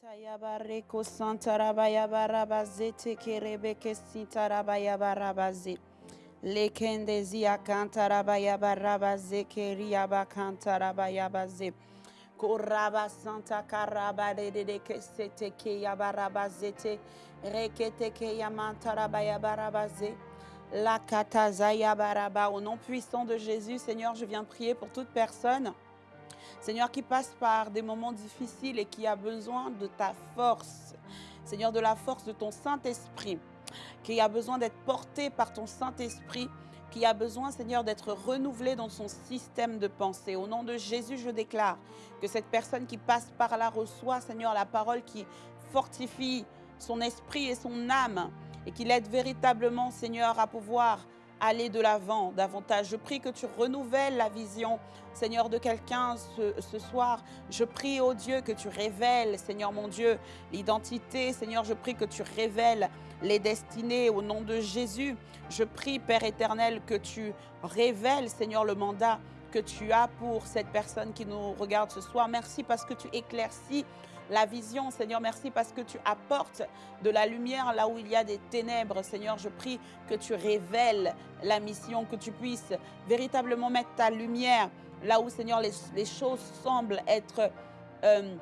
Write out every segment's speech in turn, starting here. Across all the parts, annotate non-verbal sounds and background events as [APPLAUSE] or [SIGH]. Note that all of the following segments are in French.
Tayabareko santarabayabarabaze kerebeke sintarabayabarabaze. Lekendezia kantarabayabarabaze keriaba kantarabayabaze. Koraba santa karaba de de de ke sete ke yabarabazete. Rekete ke yamantarabayabarabaze. La katazaya baraba. Au nom puissant de Jésus, Seigneur, je viens prier pour toute personne Seigneur, qui passe par des moments difficiles et qui a besoin de ta force. Seigneur, de la force de ton Saint-Esprit, qui a besoin d'être porté par ton Saint-Esprit, qui a besoin, Seigneur, d'être renouvelé dans son système de pensée. Au nom de Jésus, je déclare que cette personne qui passe par là reçoit, Seigneur, la parole qui fortifie son esprit et son âme et qui l'aide véritablement, Seigneur, à pouvoir aller de l'avant davantage. Je prie que tu renouvelles la vision, Seigneur, de quelqu'un ce, soir. Je prie, oh Dieu, que tu révèles, Seigneur mon Dieu, l'identité. Seigneur, je prie que tu révèles les destinées au nom de Jésus. Je prie, Père éternel, que tu révèles, Seigneur, le mandat que tu as pour cette personne qui nous regarde ce soir. Merci parce que tu éclaircis la vision. Seigneur, merci parce que tu apportes de la lumière là où il y a des ténèbres. Seigneur, je prie que tu révèles la mission, que tu puisses véritablement mettre ta lumière là où, Seigneur, les, choses semblent être... Euh,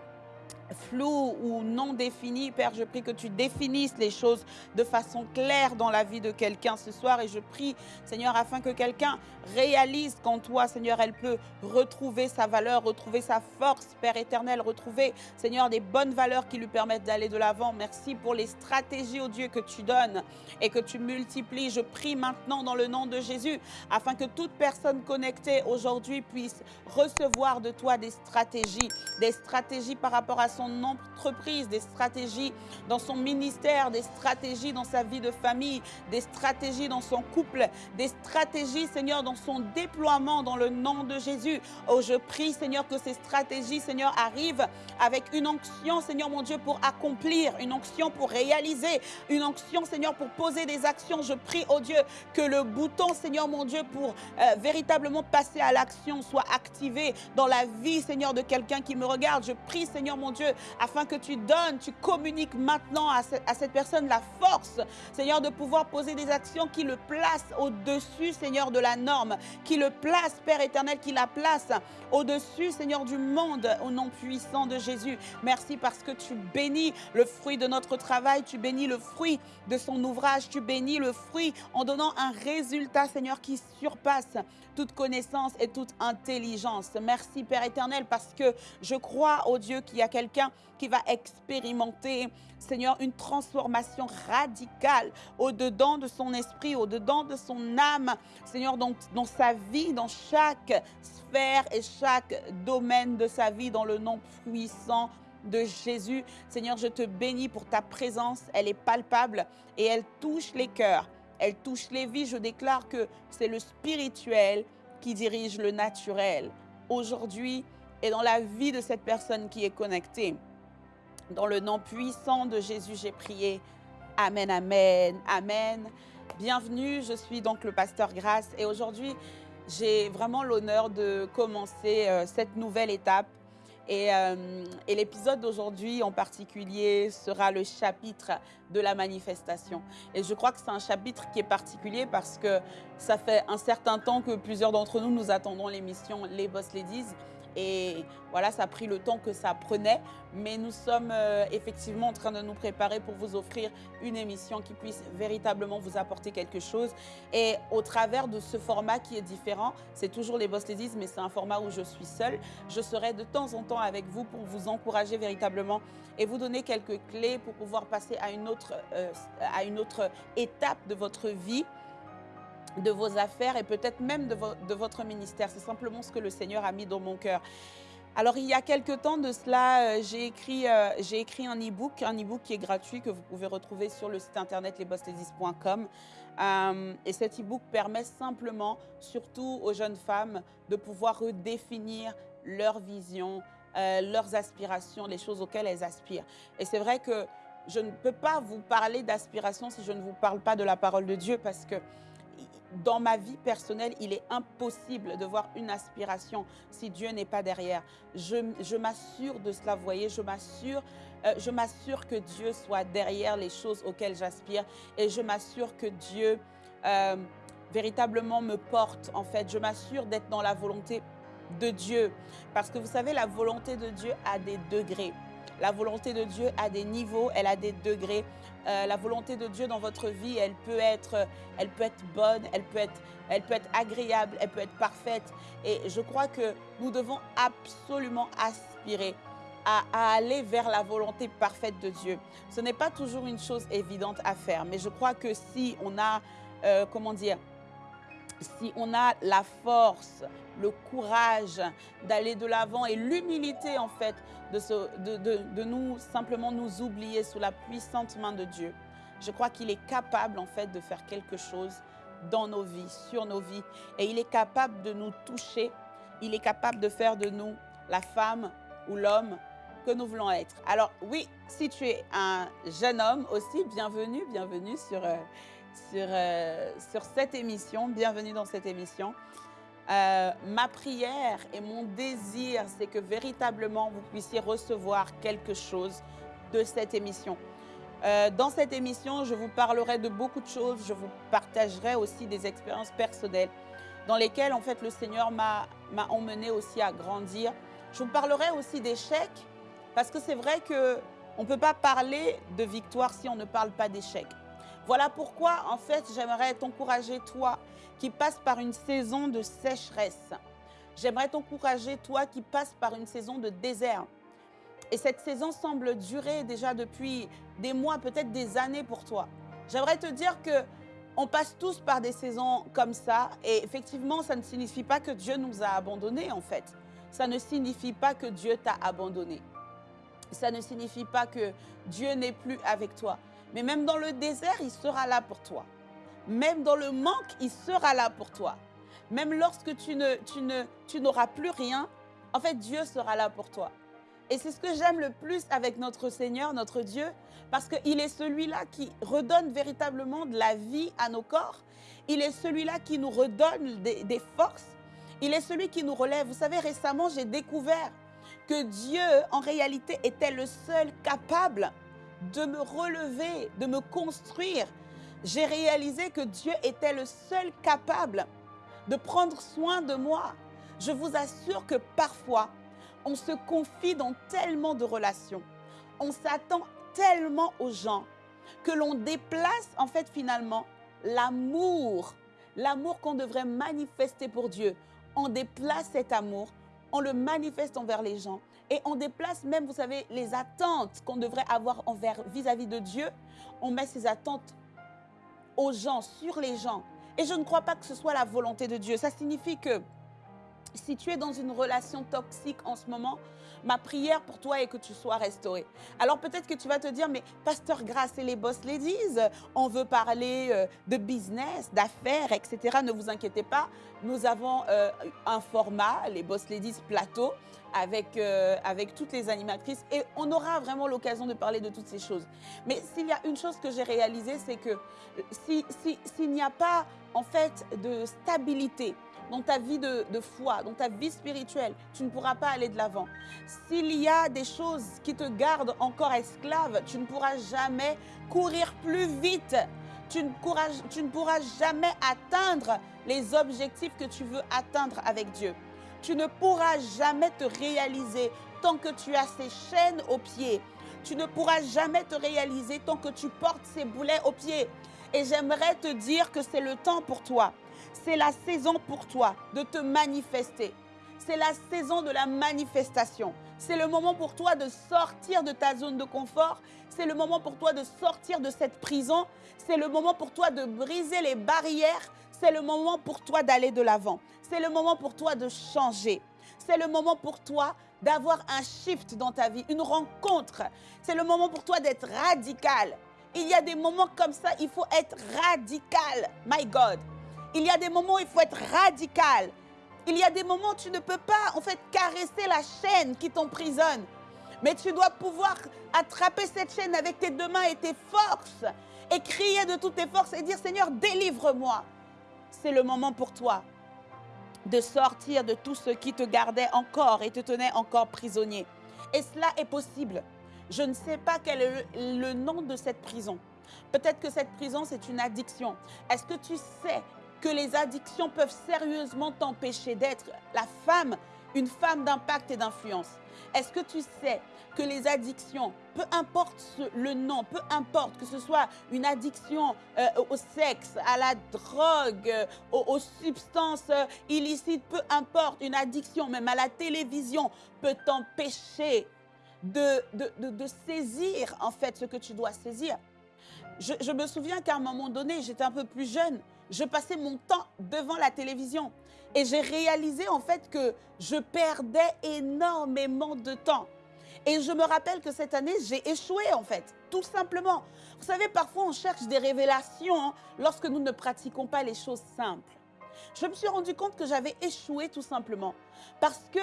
flou ou non défini. Père, je prie que tu définisses les choses de façon claire dans la vie de quelqu'un ce soir. Et je prie, Seigneur, afin que quelqu'un réalise qu'en toi, Seigneur, elle peut retrouver sa valeur, retrouver sa force, Père éternel, retrouver, Seigneur, des bonnes valeurs qui lui permettent d'aller de l'avant. Merci pour les stratégies, oh Dieu, que tu donnes et que tu multiplies. Je prie maintenant dans le nom de Jésus, afin que toute personne connectée aujourd'hui puisse recevoir de toi des stratégies, des stratégies par rapport à son entreprise, des stratégies dans son ministère, des stratégies dans sa vie de famille, des stratégies dans son couple, des stratégies, Seigneur, dans son déploiement dans le nom de Jésus. Oh, je prie, Seigneur, que ces stratégies, Seigneur, arrivent avec une onction, Seigneur mon Dieu, pour accomplir, une onction pour réaliser, une onction, Seigneur, pour poser des actions. Je prie, oh Dieu, que le bouton, Seigneur mon Dieu, pour euh, véritablement passer à l'action soit activé dans la vie, Seigneur, de quelqu'un qui me regarde. Je prie, Seigneur mon Dieu, afin que tu donnes, tu communiques maintenant à, cette personne la force, Seigneur, de pouvoir poser des actions qui le placent au-dessus, Seigneur, de la norme, qui le place, Père éternel, qui la place au-dessus, Seigneur, du monde, au nom puissant de Jésus. Merci parce que tu bénis le fruit de notre travail, tu bénis le fruit de son ouvrage, tu bénis le fruit en donnant un résultat, Seigneur, qui surpasse toute connaissance et toute intelligence. Merci, Père éternel, parce que je crois, au Dieu, qu'il y a quelqu'un qui va expérimenter, Seigneur, une transformation radicale au-dedans de son esprit, au-dedans de son âme, Seigneur, dans, dans sa vie, dans chaque sphère et chaque domaine de sa vie, dans le nom puissant de Jésus. Seigneur, je te bénis pour ta présence. Elle est palpable et elle touche les cœurs. Elle touche les vies. Je déclare que c'est le spirituel qui dirige le naturel. Aujourd'hui et dans la vie de cette personne qui est connectée. Dans le nom puissant de Jésus, j'ai prié. Amen, amen, amen. Bienvenue, je suis donc le pasteur Grace et aujourd'hui, j'ai vraiment l'honneur de commencer euh, cette nouvelle étape. Et, euh, et l'épisode d'aujourd'hui en particulier sera le chapitre de la manifestation. Et je crois que c'est un chapitre qui est particulier parce que ça fait un certain temps que plusieurs d'entre nous, nous attendons l'émission Les Boss Ladies. Et voilà, ça a pris le temps que ça prenait, mais nous sommes euh, effectivement en train de nous préparer pour vous offrir une émission qui puisse véritablement vous apporter quelque chose. Et au travers de ce format qui est différent, c'est toujours les Boss Ladies, mais c'est un format où je suis seule. Je serai de temps en temps avec vous pour vous encourager véritablement et vous donner quelques clés pour pouvoir passer à une autre, euh, à une autre étape de votre vie de vos affaires et peut-être même de, vo de, votre ministère. C'est simplement ce que le Seigneur a mis dans mon cœur. Alors, il y a quelques temps de cela, euh, j'ai écrit, euh, écrit un e-book, un e-book qui est gratuit, que vous pouvez retrouver sur le site internet lesbossladies.com. Euh, et cet e-book permet simplement, surtout aux jeunes femmes, de pouvoir redéfinir leur vision, leurs aspirations, les choses auxquelles elles aspirent. Et c'est vrai que je ne peux pas vous parler d'aspiration si je ne vous parle pas de la parole de Dieu parce que dans ma vie personnelle, il est impossible de voir une aspiration si Dieu n'est pas derrière. Je, m'assure de cela, vous voyez, je m'assure euh, je m'assure que Dieu soit derrière les choses auxquelles j'aspire et je m'assure que Dieu euh, véritablement me porte en fait. Je m'assure d'être dans la volonté de Dieu parce que vous savez, la volonté de Dieu a des degrés. La volonté de Dieu a des niveaux, elle a des degrés. Euh, la volonté de Dieu dans votre vie, elle peut être, elle peut être bonne, elle peut être, elle peut être agréable, elle peut être parfaite. Et je crois que nous devons absolument aspirer à, aller vers la volonté parfaite de Dieu. Ce n'est pas toujours une chose évidente à faire, mais je crois que si on a, euh, comment dire, si on a la force, le courage d'aller de l'avant et l'humilité en fait de, nous simplement nous oublier sous la puissante main de Dieu, je crois qu'il est capable en fait de faire quelque chose dans nos vies, sur nos vies. Et il est capable de nous toucher, il est capable de faire de nous la femme ou l'homme que nous voulons être. Alors oui, si tu es un jeune homme aussi, bienvenue, bienvenue sur, euh, sur, euh, sur cette émission, bienvenue dans cette émission. Euh, ma prière et mon désir, c'est que véritablement vous puissiez recevoir quelque chose de cette émission. Euh, dans cette émission, je vous parlerai de beaucoup de choses. Je vous partagerai aussi des expériences personnelles dans lesquelles, en fait, le Seigneur m'a emmené aussi à grandir. Je vous parlerai aussi d'échecs parce que c'est vrai qu'on ne peut pas parler de victoire si on ne parle pas d'échecs. Voilà pourquoi, en fait, j'aimerais t'encourager, toi, qui passe par une saison de sécheresse. J'aimerais t'encourager, toi, qui passe par une saison de désert. Et cette saison semble durer déjà depuis des mois, peut-être des années pour toi. J'aimerais te dire que on passe tous par des saisons comme ça. Et effectivement, ça ne signifie pas que Dieu nous a abandonnés, en fait. Ça ne signifie pas que Dieu t'a abandonné. Ça ne signifie pas que Dieu n'est plus avec toi. Mais même dans le désert, il sera là pour toi. Même dans le manque, il sera là pour toi. Même lorsque tu ne, tu ne, tu n'auras plus rien, en fait, Dieu sera là pour toi. Et c'est ce que j'aime le plus avec notre Seigneur, notre Dieu, parce qu'il est celui-là qui redonne véritablement de la vie à nos corps. Il est celui-là qui nous redonne des forces. Il est celui qui nous relève. Vous savez, récemment, j'ai découvert que Dieu, en réalité, était le seul capable de me relever, de me construire. J'ai réalisé que Dieu était le seul capable de prendre soin de moi. Je vous assure que parfois, on se confie dans tellement de relations, on s'attend tellement aux gens que l'on déplace en fait finalement l'amour, l'amour qu'on devrait manifester pour Dieu. On déplace cet amour, on le manifeste envers les gens et on déplace même, vous savez, les attentes qu'on devrait avoir envers vis-à-vis de Dieu. On met ces attentes aux gens, sur les gens. Et je ne crois pas que ce soit la volonté de Dieu. Ça signifie que si tu es dans une relation toxique en ce moment, ma prière pour toi est que tu sois restauré. Alors peut-être que tu vas te dire, mais Pasteur Grâce et les boss ladies, on veut parler euh, de business, d'affaires, etc. Ne vous inquiétez pas, nous avons euh, un format, les boss ladies plateau, avec, euh, avec toutes les animatrices et on aura vraiment l'occasion de parler de toutes ces choses. Mais s'il y a une chose que j'ai réalisée, c'est que s'il si, n'y a pas en fait de stabilité, dans ta vie de, foi, dans ta vie spirituelle, tu ne pourras pas aller de l'avant. S'il y a des choses qui te gardent encore esclave, tu ne pourras jamais courir plus vite. Tu ne, pourras, tu ne pourras jamais atteindre les objectifs que tu veux atteindre avec Dieu. Tu ne pourras jamais te réaliser tant que tu as ces chaînes aux pieds. Tu ne pourras jamais te réaliser tant que tu portes ces boulets aux pieds. Et j'aimerais te dire que c'est le temps pour toi c'est la saison pour toi de te manifester. C'est la saison de la manifestation. C'est le moment pour toi de sortir de ta zone de confort. C'est le moment pour toi de sortir de cette prison. C'est le moment pour toi de briser les barrières. C'est le moment pour toi d'aller de l'avant. C'est le moment pour toi de changer. C'est le moment pour toi d'avoir un shift dans ta vie, une rencontre. C'est le moment pour toi d'être radical. Il y a des moments comme ça, il faut être radical. My God. Il y a des moments où il faut être radical. Il y a des moments où tu ne peux pas, en fait, caresser la chaîne qui t'emprisonne. Mais tu dois pouvoir attraper cette chaîne avec tes deux mains et tes forces et crier de toutes tes forces et dire, Seigneur, délivre-moi. C'est le moment pour toi de sortir de tout ce qui te gardait encore et te tenait encore prisonnier. Et cela est possible. Je ne sais pas quel est le, le nom de cette prison. Peut-être que cette prison, c'est une addiction. Est-ce que tu sais que les addictions peuvent sérieusement t'empêcher d'être la femme, une femme d'impact et d'influence Est-ce que tu sais que les addictions, peu importe le nom, peu importe que ce soit une addiction euh, au sexe, à la drogue, euh, aux, substances euh, illicites, peu importe, une addiction même à la télévision peut t'empêcher de, de, saisir en fait ce que tu dois saisir. je me souviens qu'à un moment donné, j'étais un peu plus jeune, je passais mon temps devant la télévision et j'ai réalisé en fait que je perdais énormément de temps. Et je me rappelle que cette année, j'ai échoué en fait, tout simplement. Vous savez, parfois on cherche des révélations lorsque nous ne pratiquons pas les choses simples. Je me suis rendu compte que j'avais échoué tout simplement parce que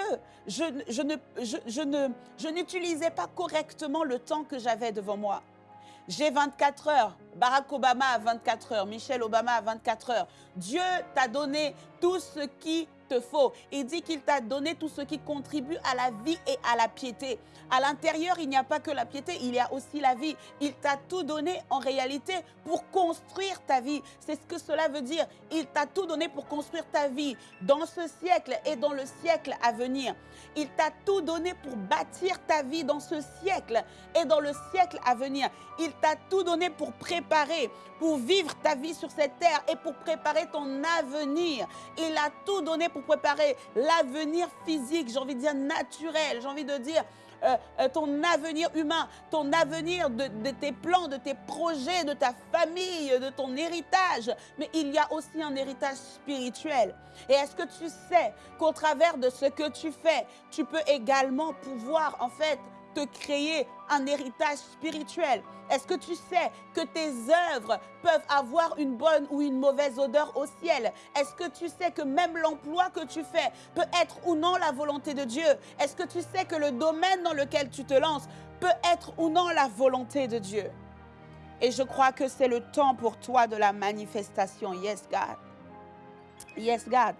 je n'utilisais pas correctement le temps que j'avais devant moi. J'ai 24 heures. Barack Obama a 24 heures. Michelle Obama a 24 heures. Dieu t'a donné tout ce qui Il dit qu'il t'a donné tout ce qui contribue à la vie et à la piété. À l'intérieur, il n'y a pas que la piété, il y a aussi la vie. Il t'a tout donné en réalité pour construire ta vie. C'est ce que cela veut dire. Il t'a tout donné pour construire ta vie dans ce siècle et dans le siècle à venir. Il t'a tout donné pour bâtir ta vie dans ce siècle et dans le siècle à venir. Il t'a tout donné pour préparer, pour vivre ta vie sur cette terre et pour préparer ton avenir. Il a tout donné pour préparer l'avenir physique, j'ai envie de dire naturel, j'ai envie de dire euh, euh, ton avenir humain, ton avenir de, de, tes plans, de tes projets, de ta famille, de ton héritage. Mais il y a aussi un héritage spirituel. Et est-ce que tu sais qu'au travers de ce que tu fais, tu peux également pouvoir en fait te créer un héritage spirituel? Est-ce que tu sais que tes œuvres peuvent avoir une bonne ou une mauvaise odeur au ciel? Est-ce que tu sais que même l'emploi que tu fais peut être ou non la volonté de Dieu? Est-ce que tu sais que le domaine dans lequel tu te lances peut être ou non la volonté de Dieu? Et je crois que c'est le temps pour toi de la manifestation. Yes, God. Yes, God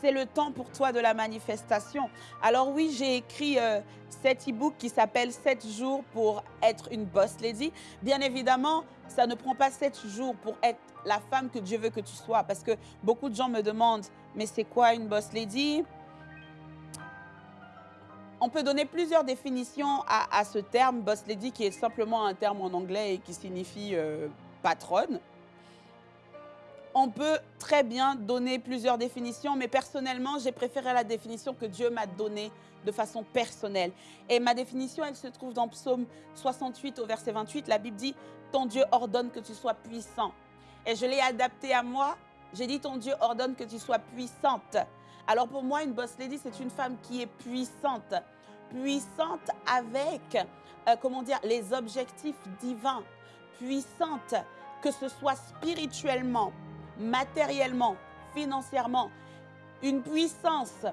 c'est le temps pour toi de la manifestation. Alors oui, j'ai écrit euh, cet e-book qui s'appelle 7 jours pour être une boss lady. Bien évidemment, ça ne prend pas 7 jours pour être la femme que Dieu veut que tu sois. Parce que beaucoup de gens me demandent, mais c'est quoi une boss lady? On peut donner plusieurs définitions à, ce terme, boss lady, qui est simplement un terme en anglais et qui signifie euh, patronne on peut très bien donner plusieurs définitions, mais personnellement, j'ai préféré la définition que Dieu m'a donnée de façon personnelle. Et ma définition, elle se trouve dans Psaume 68 au verset 28. La Bible dit, ton Dieu ordonne que tu sois puissant. Et je l'ai adapté à moi. J'ai dit, ton Dieu ordonne que tu sois puissante. Alors pour moi, une boss lady, c'est une femme qui est puissante. Puissante avec, euh, comment dire, les objectifs divins. Puissante, que ce soit spirituellement, matériellement, financièrement, une puissance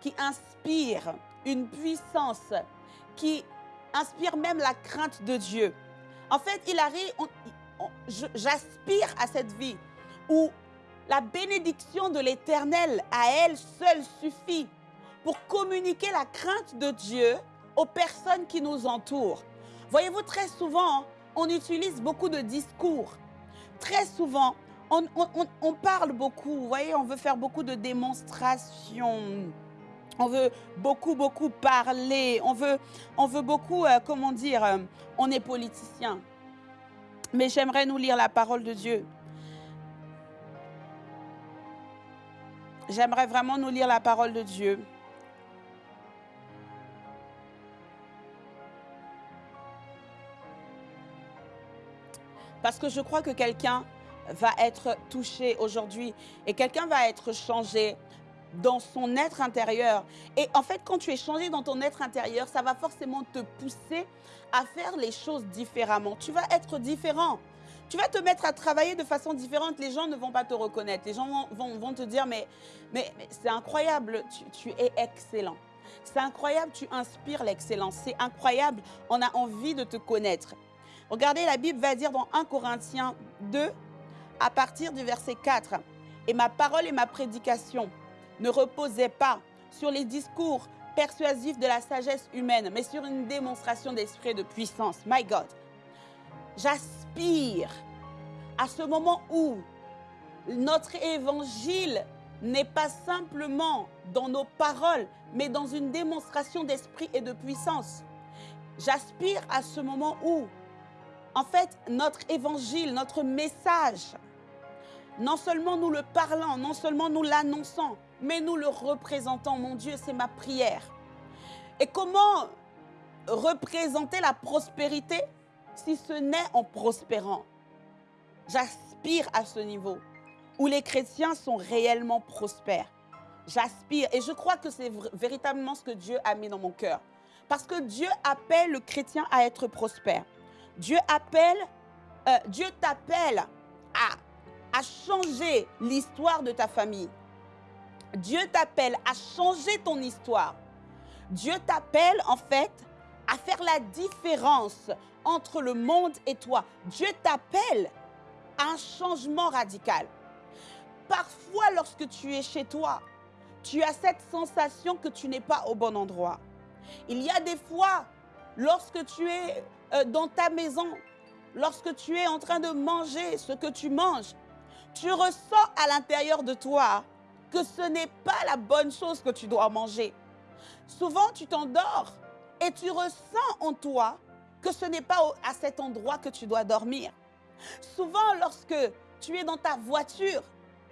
qui inspire, une puissance qui inspire même la crainte de Dieu. En fait, il arrive, j'aspire à cette vie où la bénédiction de l'Éternel à elle seule suffit pour communiquer la crainte de Dieu aux personnes qui nous entourent. Voyez-vous, très souvent, on utilise beaucoup de discours. Très souvent, on, parle beaucoup, vous voyez, on veut faire beaucoup de démonstrations. On veut beaucoup, beaucoup parler. On veut, on veut beaucoup, euh, comment dire, euh, on est politicien. Mais j'aimerais nous lire la parole de Dieu. J'aimerais vraiment nous lire la parole de Dieu. Parce que je crois que quelqu'un va être touché aujourd'hui et quelqu'un va être changé dans son être intérieur. Et en fait, quand tu es changé dans ton être intérieur, ça va forcément te pousser à faire les choses différemment. Tu vas être différent. Tu vas te mettre à travailler de façon différente. Les gens ne vont pas te reconnaître. Les gens vont, vont, te dire, mais, mais, c'est incroyable, tu, tu es excellent. C'est incroyable, tu inspires l'excellence. C'est incroyable, on a envie de te connaître. Regardez, la Bible va dire dans 1 Corinthiens 2, à partir du verset 4. Et ma parole et ma prédication ne reposaient pas sur les discours persuasif de la sagesse humaine, mais sur une démonstration d'esprit de puissance. My God. J'aspire à ce moment où notre évangile n'est pas simplement dans nos paroles, mais dans une démonstration d'esprit et de puissance. J'aspire à ce moment où, en fait, notre évangile, notre message, non seulement nous le parlons, non seulement nous l'annonçons, mais nous le représentons. Mon Dieu, c'est ma prière. Et comment représenter la prospérité si ce n'est en prospérant? J'aspire à ce niveau où les chrétiens sont réellement prospères. J'aspire et je crois que c'est véritablement ce que Dieu a mis dans mon cœur. Parce que Dieu appelle le chrétien à être prospère. Dieu appelle, euh, Dieu t'appelle à, changer l'histoire de ta famille. Dieu t'appelle à changer ton histoire. Dieu t'appelle en fait à faire la différence entre le monde et toi. Dieu t'appelle à un changement radical. Parfois, lorsque tu es chez toi, tu as cette sensation que tu n'es pas au bon endroit. Il y a des fois, lorsque tu es euh, dans ta maison, lorsque tu es en train de manger ce que tu manges, tu ressens à l'intérieur de toi que ce n'est pas la bonne chose que tu dois manger. Souvent, tu t'endors et tu ressens en toi que ce n'est pas à cet endroit que tu dois dormir. Souvent, lorsque tu es dans ta voiture,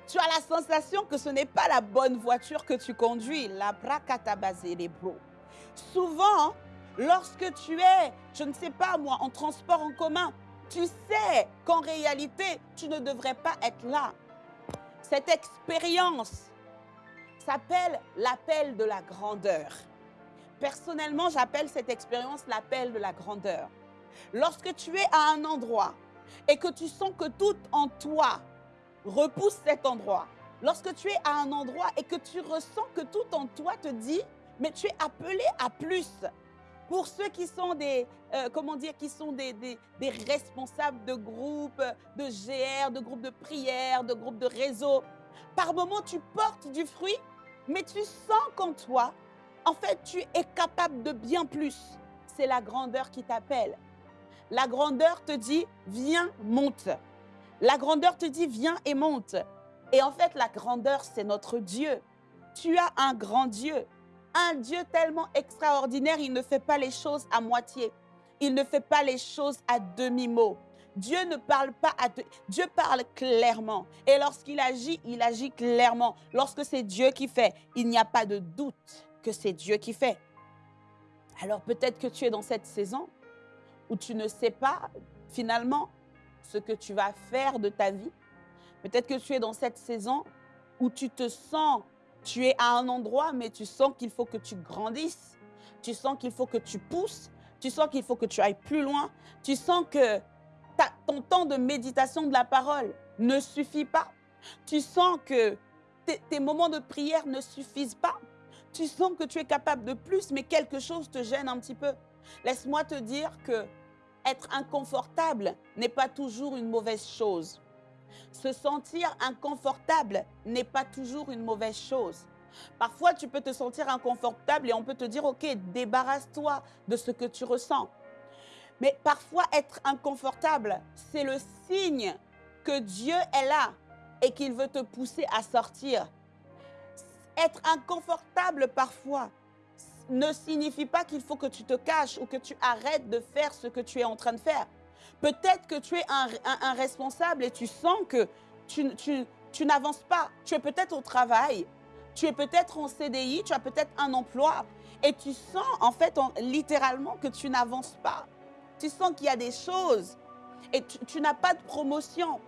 tu as la sensation que ce n'est pas la bonne voiture que tu conduis. La les bro. Souvent, lorsque tu es, je ne sais pas moi, en transport en commun, tu sais qu'en réalité, tu ne devrais pas être là. Cette expérience s'appelle l'appel de la grandeur. Personnellement, j'appelle cette expérience l'appel de la grandeur. Lorsque tu es à un endroit et que tu sens que tout en toi repousse cet endroit, lorsque tu es à un endroit et que tu ressens que tout en toi te dit, mais tu es appelé à plus. Pour ceux qui sont des, euh, comment dire, qui sont des, responsables de groupes, de GR, de groupes de prière, de groupes de réseau, par moments tu portes du fruit, mais tu sens qu'en toi, en fait, tu es capable de bien plus. C'est la grandeur qui t'appelle. La grandeur te dit, viens, monte. La grandeur te dit, viens et monte. Et en fait, la grandeur, c'est notre Dieu. Tu as un grand Dieu. Un Dieu tellement extraordinaire, il ne fait pas les choses à moitié. Il ne fait pas les choses à demi-mot. Dieu ne parle pas à Dieu parle clairement. Et lorsqu'il agit, il agit clairement. Lorsque c'est Dieu qui fait, il n'y a pas de doute que c'est Dieu qui fait. Alors peut-être que tu es dans cette saison où tu ne sais pas finalement ce que tu vas faire de ta vie. Peut-être que tu es dans cette saison où tu te sens, tu es à un endroit, mais tu sens qu'il faut que tu grandisses. Tu sens qu'il faut que tu pousses. Tu sens qu'il faut que tu ailles plus loin. Tu sens que ton temps de méditation de la parole ne suffit pas. Tu sens que tes moments de prière ne suffisent pas. Tu sens que tu es capable de plus, mais quelque chose te gêne un petit peu. Laisse-moi te dire que être inconfortable n'est pas toujours une mauvaise chose. Se sentir inconfortable n'est pas toujours une mauvaise chose. Parfois, tu peux te sentir inconfortable et on peut te dire, OK, débarrasse-toi de ce que tu ressens. Mais parfois, être inconfortable, c'est le signe que Dieu est là et qu'il veut te pousser à sortir. Être inconfortable parfois, ne signifie pas qu'il faut que tu te caches ou que tu arrêtes de faire ce que tu es en train de faire. Peut-être que tu es un, responsable et tu sens que tu, tu n'avances pas. Tu es peut-être au travail, tu es peut-être en CDI, tu as peut-être un emploi et tu sens en fait littéralement que tu n'avances pas. Tu sens qu'il y a des choses et tu n'as pas de promotion.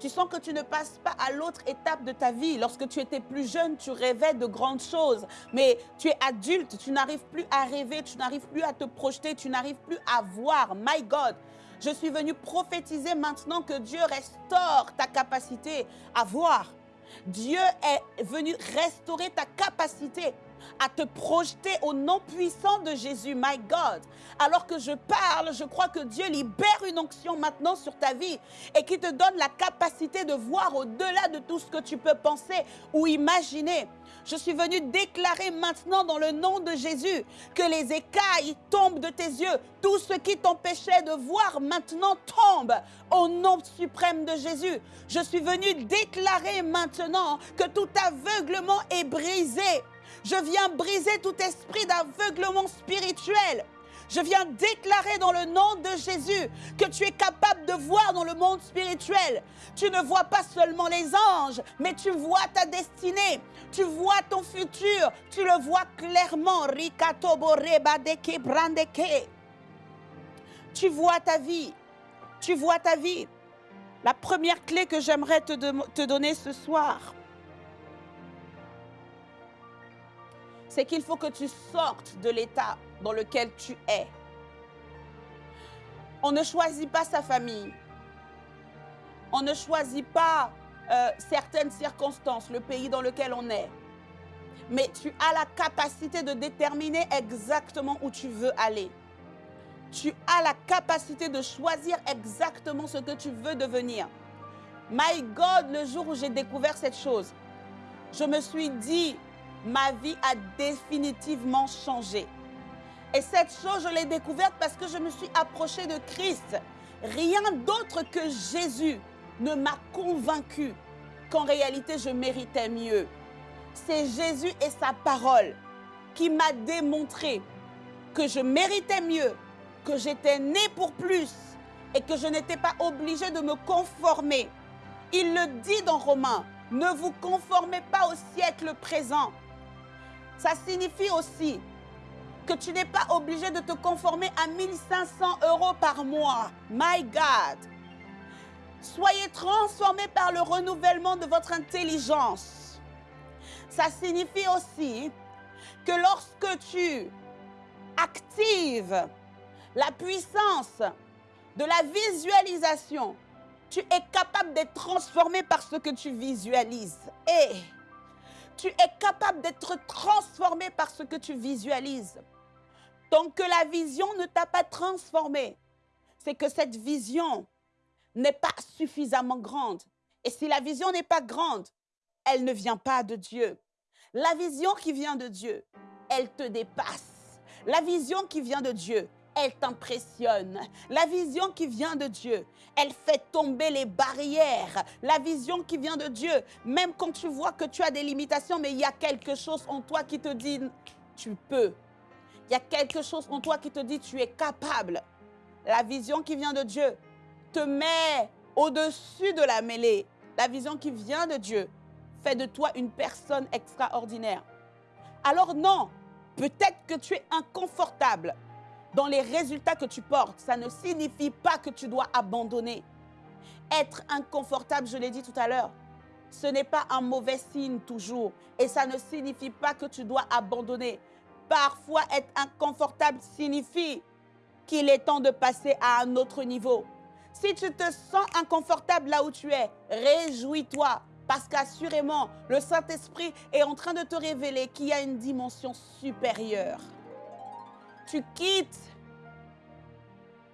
Tu sens que tu ne passes pas à l'autre étape de ta vie. Lorsque tu étais plus jeune, tu rêvais de grandes choses. Mais tu es adulte, tu n'arrives plus à rêver, tu n'arrives plus à te projeter, tu n'arrives plus à voir. My God, je suis venu prophétiser maintenant que Dieu restaure ta capacité à voir. Dieu est venu restaurer ta capacité à te projeter au nom puissant de Jésus, my God. Alors que je parle, je crois que Dieu libère une onction maintenant sur ta vie et qui te donne la capacité de voir au-delà de tout ce que tu peux penser ou imaginer. Je suis venu déclarer maintenant dans le nom de Jésus que les écailles tombent de tes yeux. Tout ce qui t'empêchait de voir maintenant tombe au nom suprême de Jésus. Je suis venu déclarer maintenant que tout aveuglement est brisé je viens briser tout esprit d'aveuglement spirituel. Je viens déclarer dans le nom de Jésus que tu es capable de voir dans le monde spirituel. Tu ne vois pas seulement les anges, mais tu vois ta destinée. Tu vois ton futur. Tu le vois clairement. Tu vois ta vie. Tu vois ta vie. La première clé que j'aimerais te, te donner ce soir, c'est qu'il faut que tu sortes de l'état dans lequel tu es. On ne choisit pas sa famille. On ne choisit pas euh, certaines circonstances, le pays dans lequel on est. Mais tu as la capacité de déterminer exactement où tu veux aller. Tu as la capacité de choisir exactement ce que tu veux devenir. My God, le jour où j'ai découvert cette chose, je me suis dit, ma vie a définitivement changé. Et cette chose, je l'ai découverte parce que je me suis approchée de Christ. Rien d'autre que Jésus ne m'a convaincu qu'en réalité je méritais mieux. C'est Jésus et sa parole qui m'a démontré que je méritais mieux, que j'étais né pour plus et que je n'étais pas obligée de me conformer. Il le dit dans Romains, ne vous conformez pas au siècle présent, ça signifie aussi que tu n'es pas obligé de te conformer à 1500 euros par mois. My God. Soyez transformés par le renouvellement de votre intelligence. Ça signifie aussi que lorsque tu actives la puissance de la visualisation, tu es capable d'être transformé par ce que tu visualises. Et tu es capable d'être transformé par ce que tu visualises. Tant que la vision ne t'a pas transformé, c'est que cette vision n'est pas suffisamment grande. Et si la vision n'est pas grande, elle ne vient pas de Dieu. La vision qui vient de Dieu, elle te dépasse. La vision qui vient de Dieu, elle t'impressionne. La vision qui vient de Dieu, elle fait tomber les barrières. La vision qui vient de Dieu, même quand tu vois que tu as des limitations, mais il y a quelque chose en toi qui te dit, tu peux. Il y a quelque chose en toi qui te dit, tu es capable. La vision qui vient de Dieu te met au-dessus de la mêlée. La vision qui vient de Dieu fait de toi une personne extraordinaire. Alors non, peut-être que tu es inconfortable dans les résultats que tu portes, ça ne signifie pas que tu dois abandonner. Être inconfortable, je l'ai dit tout à l'heure, ce n'est pas un mauvais signe toujours. Et ça ne signifie pas que tu dois abandonner. Parfois, être inconfortable signifie qu'il est temps de passer à un autre niveau. Si tu te sens inconfortable là où tu es, réjouis-toi. Parce qu'assurément, le Saint-Esprit est en train de te révéler qu'il y a une dimension supérieure tu quittes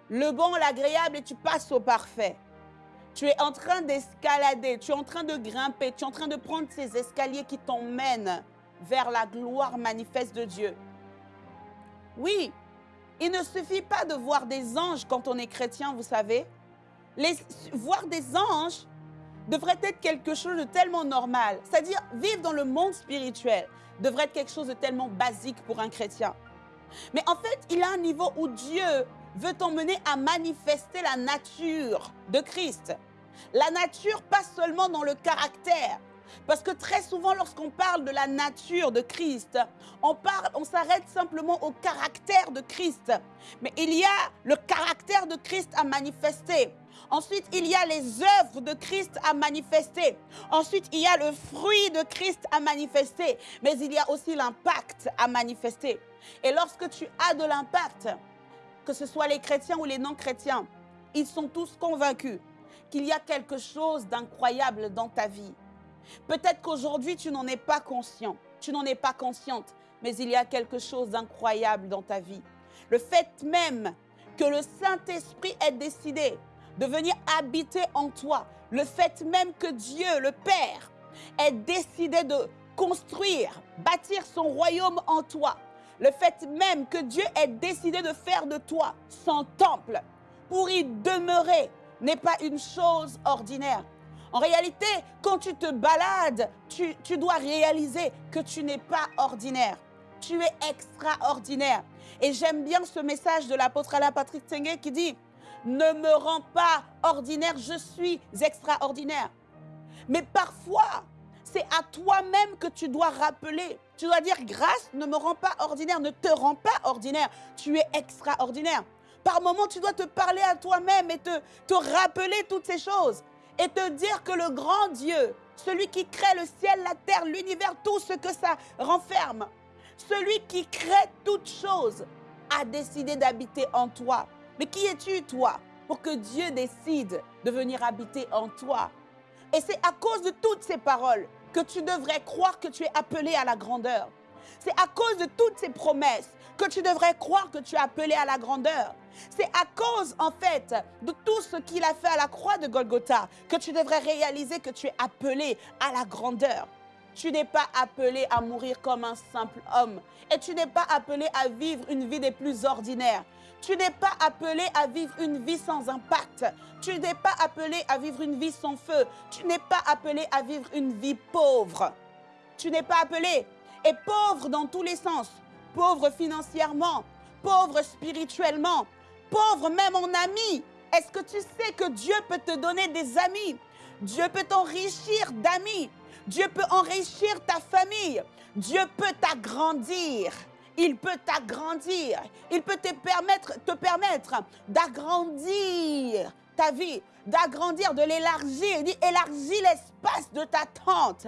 le bon, l'agréable et tu passes au parfait. Tu es en train d'escalader, tu es en train de grimper, tu es en train de prendre ces escaliers qui t'emmènent vers la gloire manifeste de Dieu. Oui, il ne suffit pas de voir des anges quand on est chrétien, vous savez. Voir des anges devrait être quelque chose de tellement normal. C'est-à-dire, vivre dans le monde spirituel devrait être quelque chose de tellement basique pour un chrétien. Mais en fait, il y a un niveau où Dieu veut t'emmener à manifester la nature de Christ. La nature, pas seulement dans le caractère. Parce que très souvent, lorsqu'on parle de la nature de Christ, on, on s'arrête simplement au caractère de Christ. Mais il y a le caractère de Christ à manifester. Ensuite, il y a les œuvres de Christ à manifester. Ensuite, il y a le fruit de Christ à manifester. Mais il y a aussi l'impact à manifester. Et lorsque tu as de l'impact, que ce soit les chrétiens ou les non-chrétiens, ils sont tous convaincus qu'il y a quelque chose d'incroyable dans ta vie. Peut-être qu'aujourd'hui, tu n'en es pas conscient, tu n'en es pas consciente, mais il y a quelque chose d'incroyable dans ta vie. Le fait même que le Saint-Esprit ait décidé de venir habiter en toi, le fait même que Dieu, le Père, ait décidé de construire, bâtir son royaume en toi, le fait même que Dieu ait décidé de faire de toi son temple pour y demeurer n'est pas une chose ordinaire. En réalité, quand tu te balades, tu, dois réaliser que tu n'es pas ordinaire. Tu es extraordinaire. Et j'aime bien ce message de l'apôtre Alain Patrick Tengue qui dit, ne me rends pas ordinaire, je suis extraordinaire. Mais parfois, c'est à toi-même que tu dois rappeler. Tu dois dire, grâce ne me rend pas ordinaire, ne te rend pas ordinaire. Tu es extraordinaire. Par moments, tu dois te parler à toi-même et te, te rappeler toutes ces choses et te dire que le grand Dieu, celui qui crée le ciel, la terre, l'univers, tout ce que ça renferme, celui qui crée toutes choses, a décidé d'habiter en toi. Mais qui es-tu, toi, pour que Dieu décide de venir habiter en toi? Et c'est à cause de toutes ces paroles que tu devrais croire que tu es appelé à la grandeur. C'est à cause de toutes ces promesses que tu devrais croire que tu es appelé à la grandeur. C'est à cause, en fait, de tout ce qu'il a fait à la croix de Golgotha que tu devrais réaliser que tu es appelé à la grandeur. Tu n'es pas appelé à mourir comme un simple homme. Et tu n'es pas appelé à vivre une vie des plus ordinaires. Tu n'es pas appelé à vivre une vie sans impact. Tu n'es pas appelé à vivre une vie sans feu. Tu n'es pas appelé à vivre une vie pauvre. Tu n'es pas appelé. Et pauvre dans tous les sens. Pauvre financièrement, pauvre spirituellement, pauvre même en amis. Est-ce que tu sais que Dieu peut te donner des amis? Dieu peut t'enrichir d'amis. Dieu peut enrichir ta famille. Dieu peut t'agrandir. Il peut t'agrandir. Il peut te permettre, te permettre d'agrandir ta vie, d'agrandir, de l'élargir. Il dit élargis l'espace de ta tente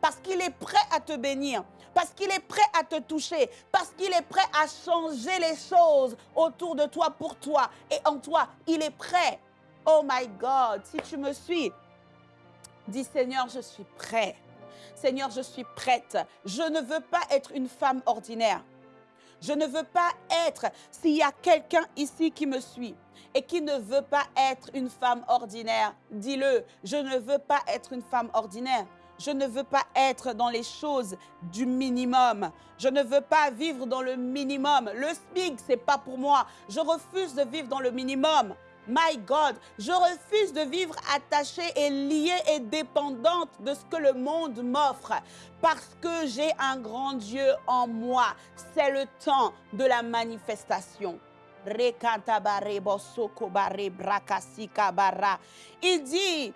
parce qu'il est prêt à te bénir parce qu'il est prêt à te toucher, parce qu'il est prêt à changer les choses autour de toi pour toi et en toi. Il est prêt. Oh my God, si tu me suis, dis Seigneur, je suis prêt. Seigneur, je suis prête. Je ne veux pas être une femme ordinaire. Je ne veux pas être, s'il y a quelqu'un ici qui me suit et qui ne veut pas être une femme ordinaire, dis-le, je ne veux pas être une femme ordinaire. Je ne veux pas être dans les choses du minimum. Je ne veux pas vivre dans le minimum. Le SMIC, c'est pas pour moi. Je refuse de vivre dans le minimum. My God, je refuse de vivre attachée et liée et dépendante de ce que le monde m'offre parce que j'ai un grand Dieu en moi. C'est le temps de la manifestation. Il dit,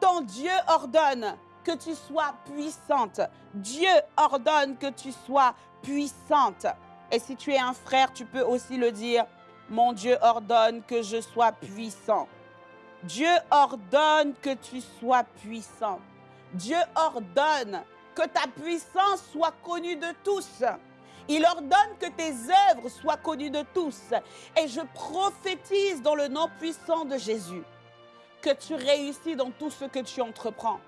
ton Dieu ordonne que tu sois puissante. Dieu ordonne que tu sois puissante. Et si tu es un frère, tu peux aussi le dire, mon Dieu ordonne que je sois puissant. Dieu ordonne que tu sois puissant. Dieu ordonne que ta puissance soit connue de tous. Il ordonne que tes œuvres soient connues de tous. Et je prophétise dans le nom puissant de Jésus que tu réussis dans tout ce que tu entreprends.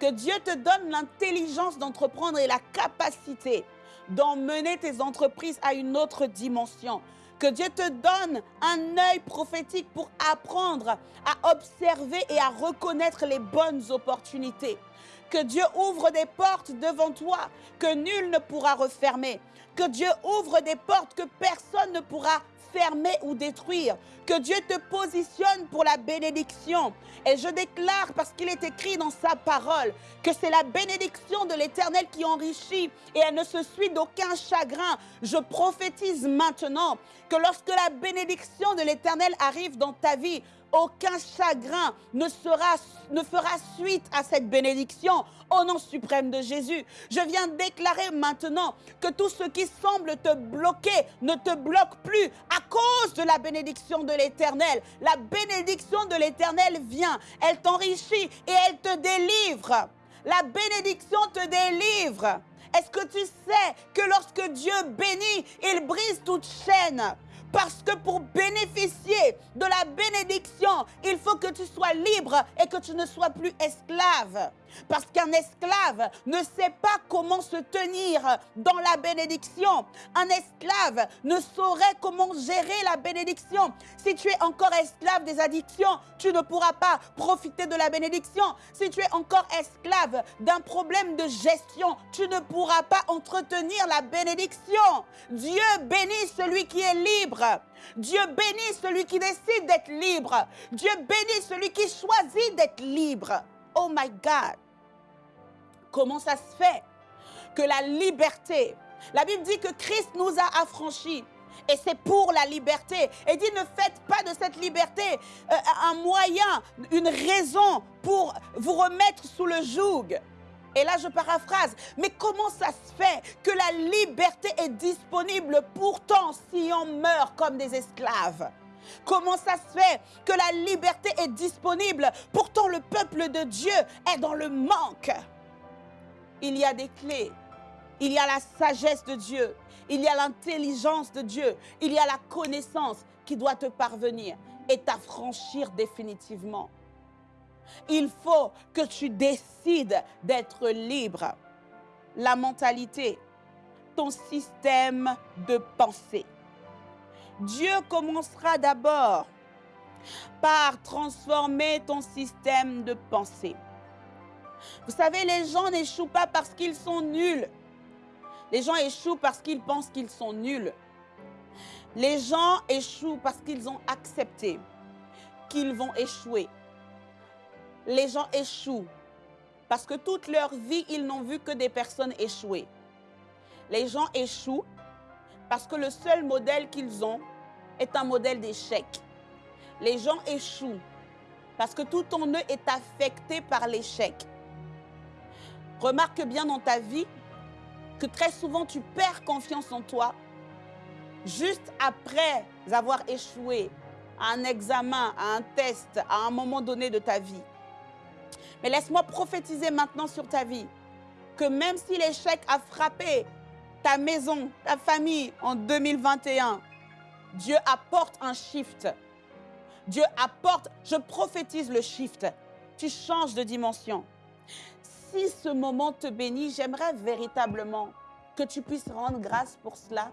Que Dieu te donne l'intelligence d'entreprendre et la capacité d'emmener tes entreprises à une autre dimension. Que Dieu te donne un œil prophétique pour apprendre à observer et à reconnaître les bonnes opportunités. Que Dieu ouvre des portes devant toi que nul ne pourra refermer. Que Dieu ouvre des portes que personne ne pourra fermer ou détruire. Que Dieu te positionne pour la bénédiction. Et je déclare, parce qu'il est écrit dans sa parole, que c'est la bénédiction de l'Éternel qui enrichit et elle ne se suit d'aucun chagrin. Je prophétise maintenant que lorsque la bénédiction de l'Éternel arrive dans ta vie, aucun chagrin ne, fera suite à cette bénédiction au nom suprême de Jésus. Je viens déclarer maintenant que tout ce qui semble te bloquer ne te bloque plus à cause de la bénédiction de l'Éternel. La bénédiction de l'Éternel vient, elle t'enrichit et elle te délivre. La bénédiction te délivre. Est-ce que tu sais que lorsque Dieu bénit, il brise toute chaîne? Parce que pour bénéficier de la bénédiction, il faut que tu sois libre et que tu ne sois plus esclave. Parce qu'un esclave ne sait pas comment se tenir dans la bénédiction. Un esclave ne saurait comment gérer la bénédiction. Si tu es encore esclave des addictions, tu ne pourras pas profiter de la bénédiction. Si tu es encore esclave d'un problème de gestion, tu ne pourras pas entretenir la bénédiction. Dieu bénit celui qui est libre. Dieu bénit celui qui décide d'être libre. Dieu bénit celui qui choisit d'être libre. Oh my God. Comment ça se fait que la liberté, la Bible dit que Christ nous a affranchis. Et c'est pour la liberté. Et dit, ne faites pas de cette liberté euh, un moyen, une raison pour vous remettre sous le joug. Et là, je paraphrase. Mais comment ça se fait que la liberté est disponible pourtant si on meurt comme des esclaves? Comment ça se fait que la liberté est disponible pourtant le peuple de Dieu est dans le manque? Il y a des clés. Il y a la sagesse de Dieu. Il y a l'intelligence de Dieu. Il y a la connaissance qui doit te parvenir et t'affranchir définitivement. Il faut que tu décides d'être libre. La mentalité, ton système de pensée. Dieu commencera d'abord par transformer ton système de pensée. Vous savez, les gens n'échouent pas parce qu'ils sont nuls. Les gens échouent parce qu'ils pensent qu'ils sont nuls. Les gens échouent parce qu'ils ont accepté qu'ils vont échouer. Les gens échouent parce que toute leur vie, ils n'ont vu que des personnes échouer. Les gens échouent parce que le seul modèle qu'ils ont est un modèle d'échec. Les gens échouent parce que tout en eux est affecté par l'échec. Remarque bien dans ta vie que très souvent tu perds confiance en toi juste après avoir échoué à un examen, à un test, à un moment donné de ta vie. Mais laisse-moi prophétiser maintenant sur ta vie que même si l'échec a frappé ta maison, ta famille en 2021, Dieu apporte un shift. Dieu apporte, je prophétise le shift. Tu changes de dimension si ce moment te bénit, j'aimerais véritablement que tu puisses rendre grâce pour cela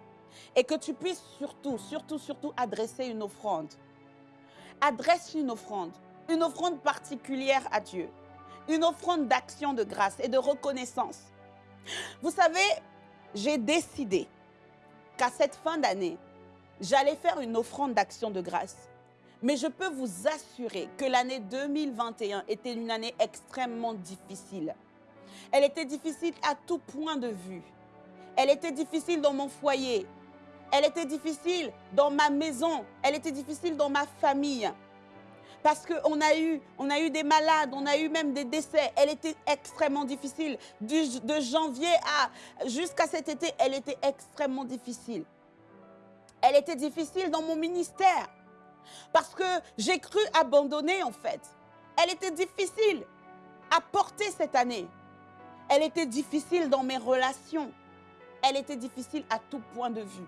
et que tu puisses surtout, surtout, surtout adresser une offrande. Adresse une offrande, une offrande particulière à Dieu, une offrande d'action de grâce et de reconnaissance. Vous savez, j'ai décidé qu'à cette fin d'année, j'allais faire une offrande d'action de grâce. Mais je peux vous assurer que l'année 2021 était une année extrêmement difficile. Elle était difficile à tout point de vue. Elle était difficile dans mon foyer. Elle était difficile dans ma maison. Elle était difficile dans ma famille. Parce qu'on a, eu, a eu des malades, on a eu même des décès. Elle était extrêmement difficile. de janvier à jusqu'à cet été, elle était extrêmement difficile. Elle était difficile dans mon ministère. Parce que j'ai cru abandonner en fait. Elle était difficile à porter cette année. Elle était difficile dans mes relations. Elle était difficile à tout point de vue.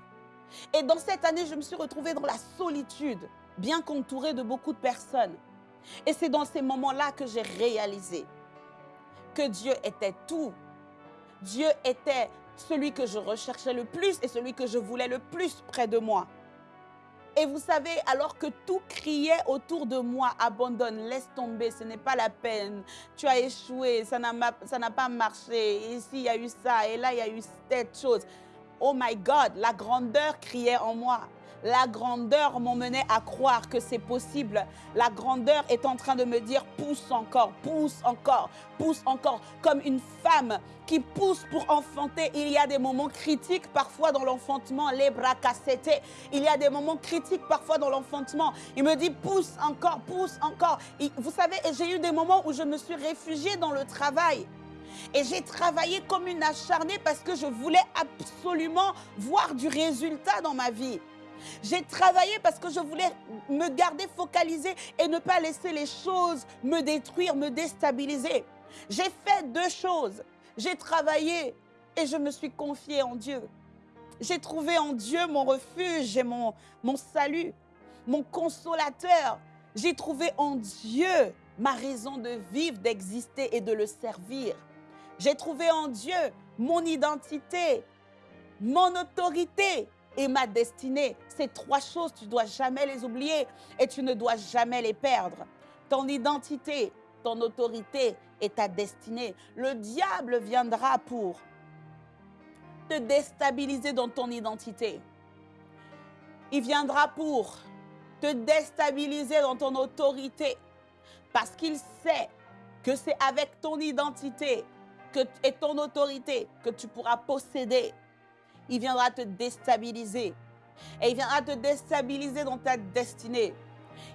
Et dans cette année, je me suis retrouvée dans la solitude, bien qu'entourée de beaucoup de personnes. Et c'est dans ces moments-là que j'ai réalisé que Dieu était tout. Dieu était celui que je recherchais le plus et celui que je voulais le plus près de moi. Et vous savez, alors que tout criait autour de moi, abandonne, laisse tomber, ce n'est pas la peine. Tu as échoué, ça n'a pas marché. Ici, il y a eu ça, et là, il y a eu cette chose. Oh my God, la grandeur criait en moi. La grandeur m'emmenait à croire que c'est possible. La grandeur est en train de me dire pousse encore, pousse encore, pousse encore. Comme une femme qui pousse pour enfanter. Il y a des moments critiques parfois dans l'enfantement, les bras cassés. Il y a des moments critiques parfois dans l'enfantement. Il me dit pousse encore, pousse encore. vous savez, j'ai eu des moments où je me suis réfugiée dans le travail. Et j'ai travaillé comme une acharnée parce que je voulais absolument voir du résultat dans ma vie. J'ai travaillé parce que je voulais me garder focalisée et ne pas laisser les choses me détruire, me déstabiliser. J'ai fait deux choses. J'ai travaillé et je me suis confiée en Dieu. J'ai trouvé en Dieu mon refuge et mon, mon salut. mon consolateur. J'ai trouvé en Dieu ma raison de vivre, d'exister et de le servir. J'ai trouvé en Dieu mon identité, mon autorité et ma destinée. Ces trois choses, tu dois jamais les oublier et tu ne dois jamais les perdre. Ton identité, ton autorité et ta destinée. Le diable viendra pour te déstabiliser dans ton identité. Il viendra pour te déstabiliser dans ton autorité parce qu'il sait que c'est avec ton identité et ton autorité que tu pourras posséder. Il viendra te déstabiliser. Et il viendra te déstabiliser dans ta destinée.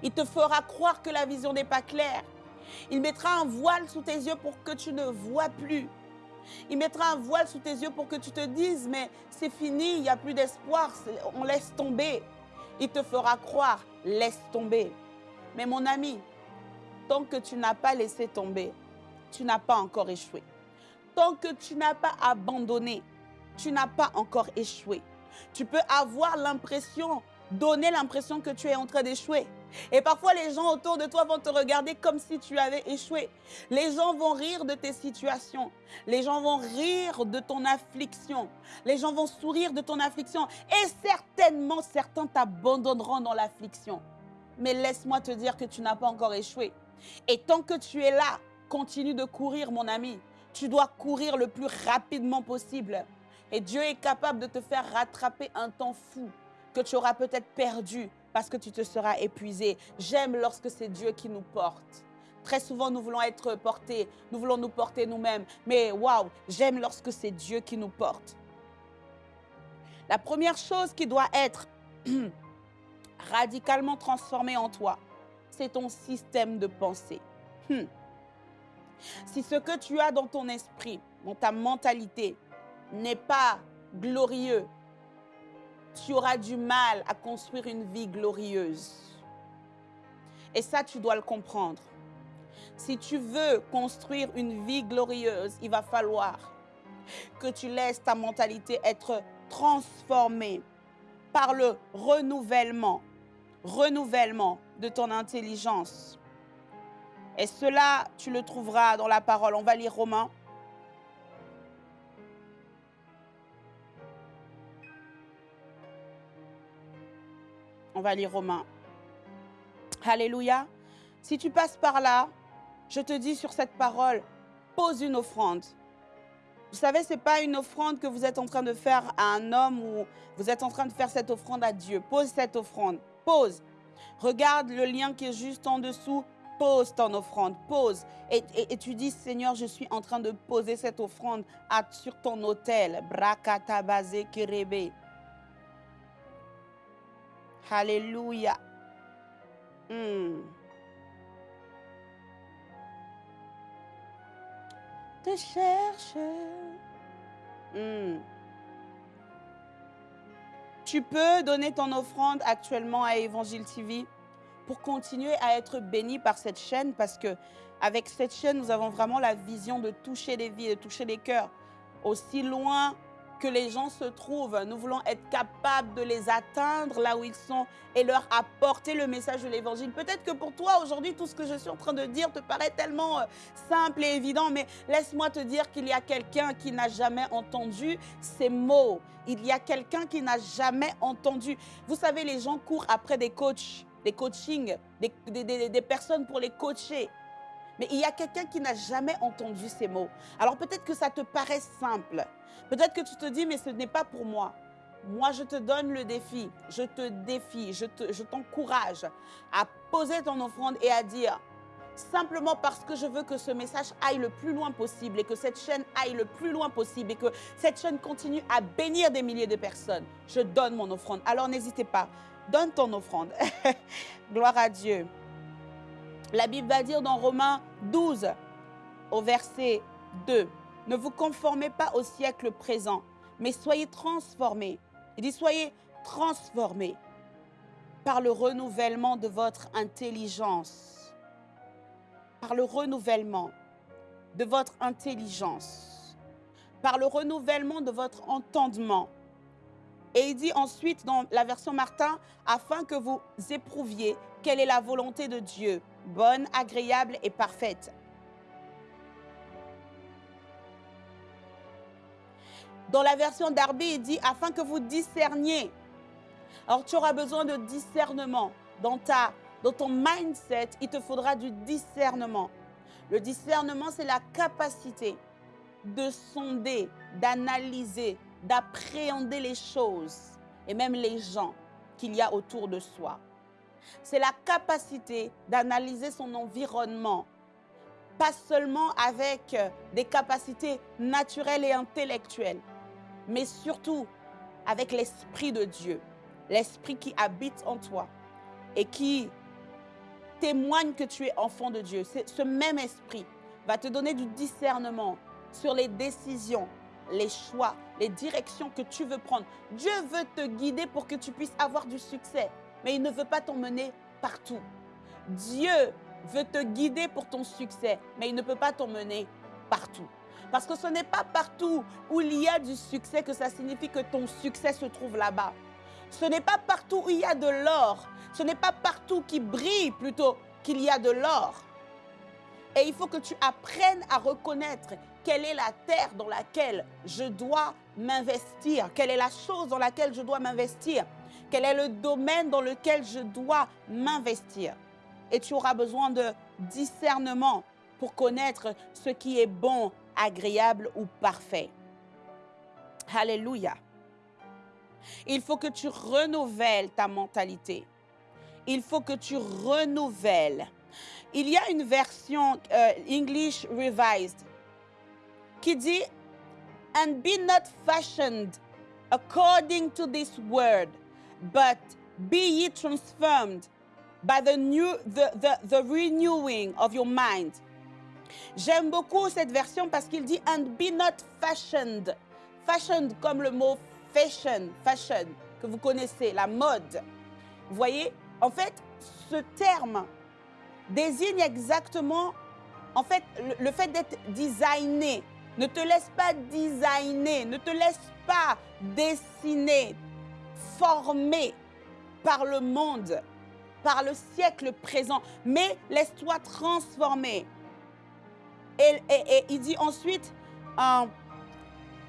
Il te fera croire que la vision n'est pas claire. Il mettra un voile sous tes yeux pour que tu ne vois plus. Il mettra un voile sous tes yeux pour que tu te dises, mais c'est fini, il n'y a plus d'espoir, on laisse tomber. Il te fera croire, laisse tomber. Mais mon ami, tant que tu n'as pas laissé tomber, tu n'as pas encore échoué. Tant que tu n'as pas abandonné, tu n'as pas encore échoué. Tu peux avoir l'impression, donner l'impression que tu es en train d'échouer. Et parfois, les gens autour de toi vont te regarder comme si tu avais échoué. Les gens vont rire de tes situations. Les gens vont rire de ton affliction. Les gens vont sourire de ton affliction. Et certainement, certains t'abandonneront dans l'affliction. Mais laisse-moi te dire que tu n'as pas encore échoué. Et tant que tu es là, continue de courir, mon ami. Tu dois courir le plus rapidement possible. Et Dieu est capable de te faire rattraper un temps fou que tu auras peut-être perdu parce que tu te seras épuisé. J'aime lorsque c'est Dieu qui nous porte. Très souvent, nous voulons être portés, nous voulons nous porter nous-mêmes. Mais waouh, j'aime lorsque c'est Dieu qui nous porte. La première chose qui doit être [CLEARS THROAT] radicalement transformée en toi, c'est ton système de pensée. Hmm. Si ce que tu as dans ton esprit, dans ta mentalité, n'est pas glorieux, tu auras du mal à construire une vie glorieuse. Et ça, tu dois le comprendre. Si tu veux construire une vie glorieuse, il va falloir que tu laisses ta mentalité être transformée par le renouvellement, renouvellement de ton intelligence. Et cela, tu le trouveras dans la parole. On va lire Romains On va lire Romains. Alléluia. Si tu passes par là, je te dis sur cette parole, pose une offrande. Vous savez, ce n'est pas une offrande que vous êtes en train de faire à un homme ou vous êtes en train de faire cette offrande à Dieu. Pose cette offrande. Pose. Regarde le lien qui est juste en dessous. Pose ton offrande. Pose. Et, tu dis, Seigneur, je suis en train de poser cette offrande sur ton autel. Brakatabase kerebe. Alléluia. Hmm. Te cherche. Hmm. Tu peux donner ton offrande actuellement à Évangile TV pour continuer à être béni par cette chaîne parce que avec cette chaîne, nous avons vraiment la vision de toucher les vies, de toucher les cœurs aussi loin que les gens se trouvent. Nous voulons être capables de les atteindre là où ils sont et leur apporter le message de l'évangile. Peut-être que pour toi aujourd'hui, tout ce que je suis en train de dire te paraît tellement euh, simple et évident, mais laisse-moi te dire qu'il y a quelqu'un qui n'a jamais entendu ces mots. Il y a quelqu'un qui n'a jamais entendu. Vous savez, les gens courent après des coachs, des coachings, des, des personnes pour les coacher. Mais il y a quelqu'un qui n'a jamais entendu ces mots. Alors peut-être que ça te paraît simple. Peut-être que tu te dis, mais ce n'est pas pour moi. Moi, je te donne le défi, je te défie, je t'encourage à poser ton offrande et à dire, simplement parce que je veux que ce message aille le plus loin possible et que cette chaîne aille le plus loin possible et que cette chaîne continue à bénir des milliers de personnes, je donne mon offrande. Alors n'hésitez pas, donne ton offrande. [LAUGHS] Gloire à Dieu. La Bible va dire dans Romains 12, au verset 2, ne vous conformez pas au siècle présent, mais soyez transformés. Il dit, soyez transformés par le renouvellement de votre intelligence. Par le renouvellement de votre intelligence. Par le renouvellement de votre entendement. Et il dit ensuite dans la version Martin, afin que vous éprouviez quelle est la volonté de Dieu, bonne, agréable et parfaite. Dans la version Darby, il dit afin que vous discerniez. Alors tu auras besoin de discernement. Dans, ta, dans ton mindset, il te faudra du discernement. Le discernement, c'est la capacité de sonder, d'analyser, d'appréhender les choses et même les gens qu'il y a autour de soi. C'est la capacité d'analyser son environnement, pas seulement avec des capacités naturelles et intellectuelles, mais surtout avec l'Esprit de Dieu, l'Esprit qui habite en toi et qui témoigne que tu es enfant de Dieu. Ce même Esprit va te donner du discernement sur les décisions, les choix, les directions que tu veux prendre. Dieu veut te guider pour que tu puisses avoir du succès, mais il ne veut pas t'emmener partout. Dieu veut te guider pour ton succès, mais il ne peut pas t'emmener partout. Parce que ce n'est pas partout où il y a du succès que ça signifie que ton succès se trouve là-bas. Ce n'est pas partout où il y a de l'or. Ce n'est pas partout qui brille plutôt qu'il y a de l'or. Et il faut que tu apprennes à reconnaître quelle est la terre dans laquelle je dois m'investir, quelle est la chose dans laquelle je dois m'investir, quel est le domaine dans lequel je dois m'investir? Et tu auras besoin de discernement pour connaître ce qui est bon, agréable ou parfait. Alléluia. Il faut que tu renouvelles ta mentalité. Il faut que tu renouvelles. Il y a une version euh, English Revised qui dit And be not fashioned according to this word, but be ye transformed by the, new, the, the, renewing of your mind. J'aime beaucoup cette version parce qu'il dit And be not fashioned. Fashioned comme le mot fashion, fashion, que vous connaissez, la mode. Vous voyez, en fait, ce terme désigne exactement, en fait, le, le fait d'être designé, ne te laisse pas designer, ne te laisse pas dessiner, former par le monde, par le siècle présent, mais laisse-toi transformer. Et, il dit ensuite, um,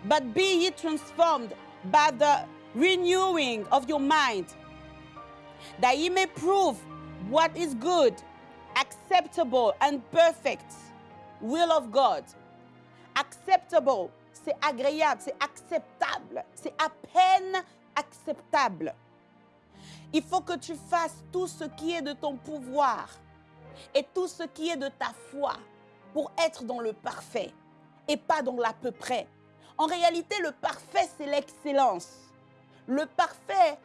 but be ye transformed by the renewing of your mind, that ye may prove what is good, acceptable, and perfect will of God acceptable, c'est agréable, c'est acceptable, c'est à peine Il faut que tu fasses tout ce qui est de ton pouvoir et tout ce qui est de ta foi pour être dans le parfait et pas dans l'à peu près. En réalité, le parfait, c'est l'excellence. Le parfait,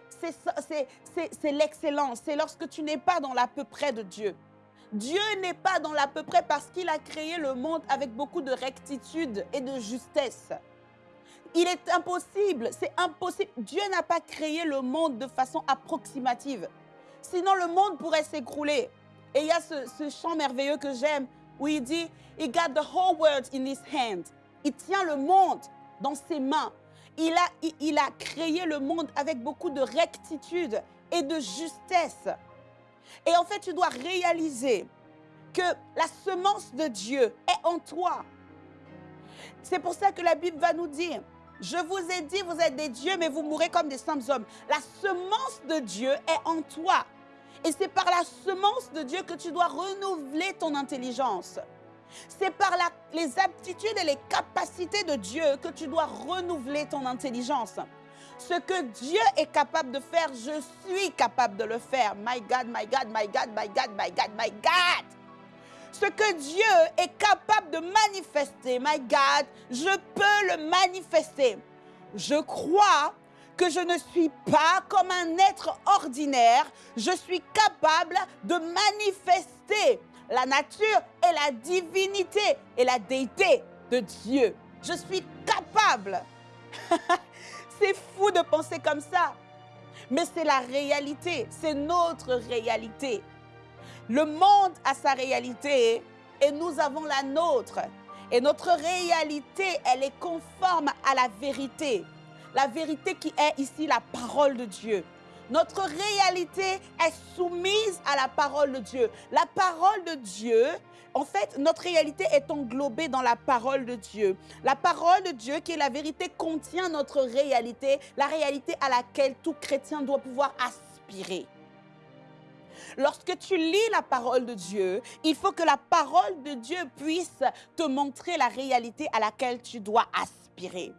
c'est l'excellence. C'est lorsque tu n'es pas dans l'à peu près de Dieu. Dieu n'est pas dans l'à peu près parce qu'il a créé le monde avec beaucoup de rectitude et de justesse. Il est impossible, c'est impossible. Dieu n'a pas créé le monde de façon approximative. Sinon, le monde pourrait s'écrouler. Et il y a ce, chant merveilleux que j'aime où il dit, He got the whole world in his hand. Il tient le monde dans ses mains. Il a, il a créé le monde avec beaucoup de rectitude et de justesse. Et en fait, tu dois réaliser que la semence de Dieu est en toi. C'est pour ça que la Bible va nous dire, je vous ai dit, vous êtes des dieux, mais vous mourrez comme des simples hommes. La semence de Dieu est en toi. Et c'est par la semence de Dieu que tu dois renouveler ton intelligence. C'est par les aptitudes et les capacités de Dieu que tu dois renouveler ton intelligence. Ce que Dieu est capable de faire, je suis capable de le faire. My God, my God, my God, my God, my God, my God. Ce que Dieu est capable de manifester, my God, je peux le manifester. Je crois que je ne suis pas comme un être ordinaire. Je suis capable de manifester la nature et la divinité et la déité de Dieu. Je suis capable. [LAUGHS] C'est fou de penser comme ça. Mais c'est la réalité, c'est notre réalité. Le monde a sa réalité et nous avons la nôtre. Et notre réalité, elle est conforme à la vérité. la vérité qui est ici la parole de Dieu. Notre réalité est soumise à la parole de Dieu. La parole de Dieu, en fait, notre réalité est englobée dans la parole de Dieu. La parole de Dieu, qui est la vérité, contient notre réalité, la réalité à laquelle tout chrétien doit pouvoir aspirer. Lorsque tu lis la parole de Dieu, il faut que la parole de Dieu puisse te montrer la réalité à laquelle tu dois aspirer.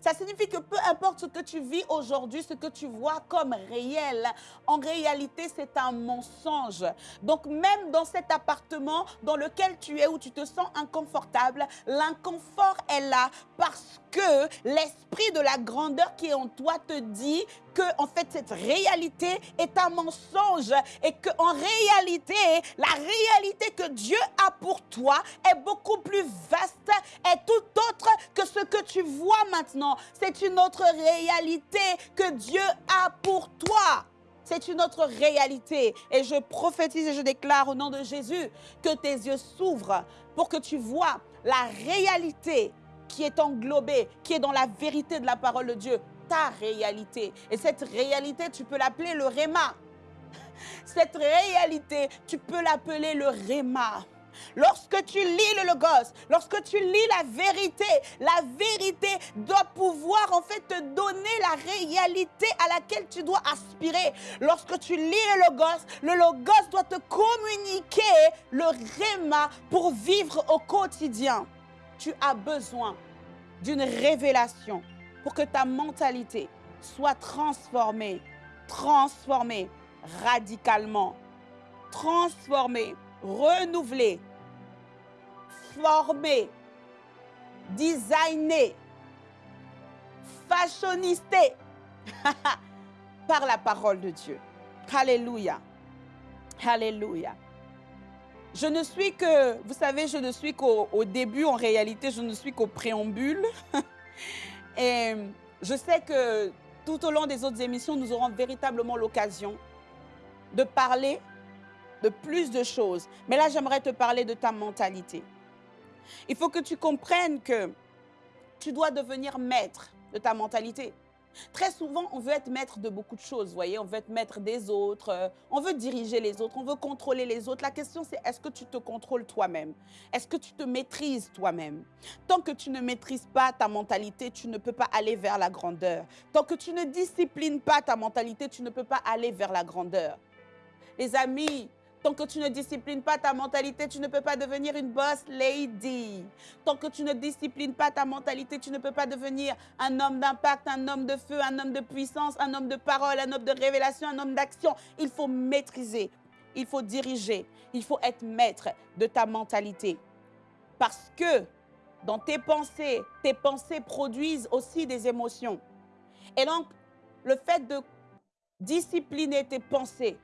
Ça signifie que peu importe ce que tu vis aujourd'hui, ce que tu vois comme réel, en réalité, c'est un mensonge. Donc même dans cet appartement dans lequel tu es, où tu te sens inconfortable, l'inconfort est là parce que l'esprit de la grandeur qui est en toi te dit que en fait cette réalité est un mensonge et que en réalité la réalité que Dieu a pour toi est beaucoup plus vaste et tout autre que ce que tu vois maintenant. C'est une autre réalité que Dieu a pour toi. C'est une autre réalité. Et je prophétise et je déclare au nom de Jésus que tes yeux s'ouvrent pour que tu vois la réalité qui est englobée, qui est dans la vérité de la parole de Dieu, ta réalité. Et cette réalité, tu peux l'appeler le réma. Cette réalité, tu peux l'appeler le réma. Lorsque tu lis le Logos, lorsque tu lis la vérité, la vérité doit pouvoir en fait te donner la réalité à laquelle tu dois aspirer. Lorsque tu lis le Logos, le Logos doit te communiquer le Réma pour vivre au quotidien. Tu as besoin d'une révélation pour que ta mentalité soit transformée, transformée radicalement, transformée renouvelé, formé, designé, fashionisté [LAUGHS] par la parole de Dieu. Alléluia. Alléluia. Je ne suis que, vous savez, je ne suis qu'au début, en réalité, je ne suis qu'au préambule. [LAUGHS] Et je sais que tout au long des autres émissions, nous aurons véritablement l'occasion de parler de plus de choses. Mais là, j'aimerais te parler de ta mentalité. Il faut que tu comprennes que tu dois devenir maître de ta mentalité. Très souvent, on veut être maître de beaucoup de choses, vous voyez, on veut être maître des autres, euh, on veut diriger les autres, on veut contrôler les autres. La question, c'est est-ce que tu te contrôles toi-même? Est-ce que tu te maîtrises toi-même? Tant que tu ne maîtrises pas ta mentalité, tu ne peux pas aller vers la grandeur. Tant que tu ne disciplines pas ta mentalité, tu ne peux pas aller vers la grandeur. Les amis, Tant que tu ne disciplines pas ta mentalité, tu ne peux pas devenir une boss lady. Tant que tu ne disciplines pas ta mentalité, tu ne peux pas devenir un homme d'impact, un homme de feu, un homme de puissance, un homme de parole, un homme de révélation, un homme d'action. Il faut maîtriser, il faut diriger, il faut être maître de ta mentalité. Parce que dans tes pensées, tes pensées produisent aussi des émotions. Et donc, le fait de discipliner tes pensées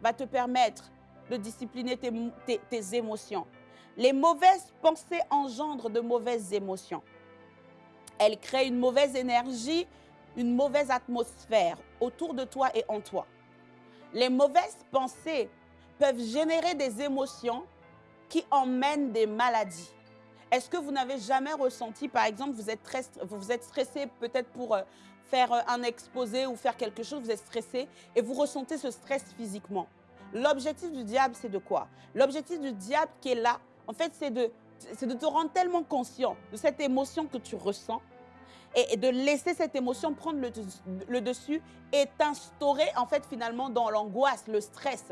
va te permettre de discipliner tes, émotions. Les mauvaises pensées engendrent de mauvaises émotions. Elles créent une mauvaise énergie, une mauvaise atmosphère autour de toi et en toi. Les mauvaises pensées peuvent générer des émotions qui emmènent des maladies. Est-ce que vous n'avez jamais ressenti, par exemple, vous êtes, vous êtes stressé peut-être pour euh, faire euh, un exposé ou faire quelque chose, vous êtes stressé et vous ressentez ce stress physiquement? L'objectif du diable, c'est de quoi? L'objectif du diable qui est là, en fait, c'est de, de te rendre tellement conscient de cette émotion que tu ressens et, de laisser cette émotion prendre le, dessus et t'instaurer, en fait, finalement, dans l'angoisse, le stress.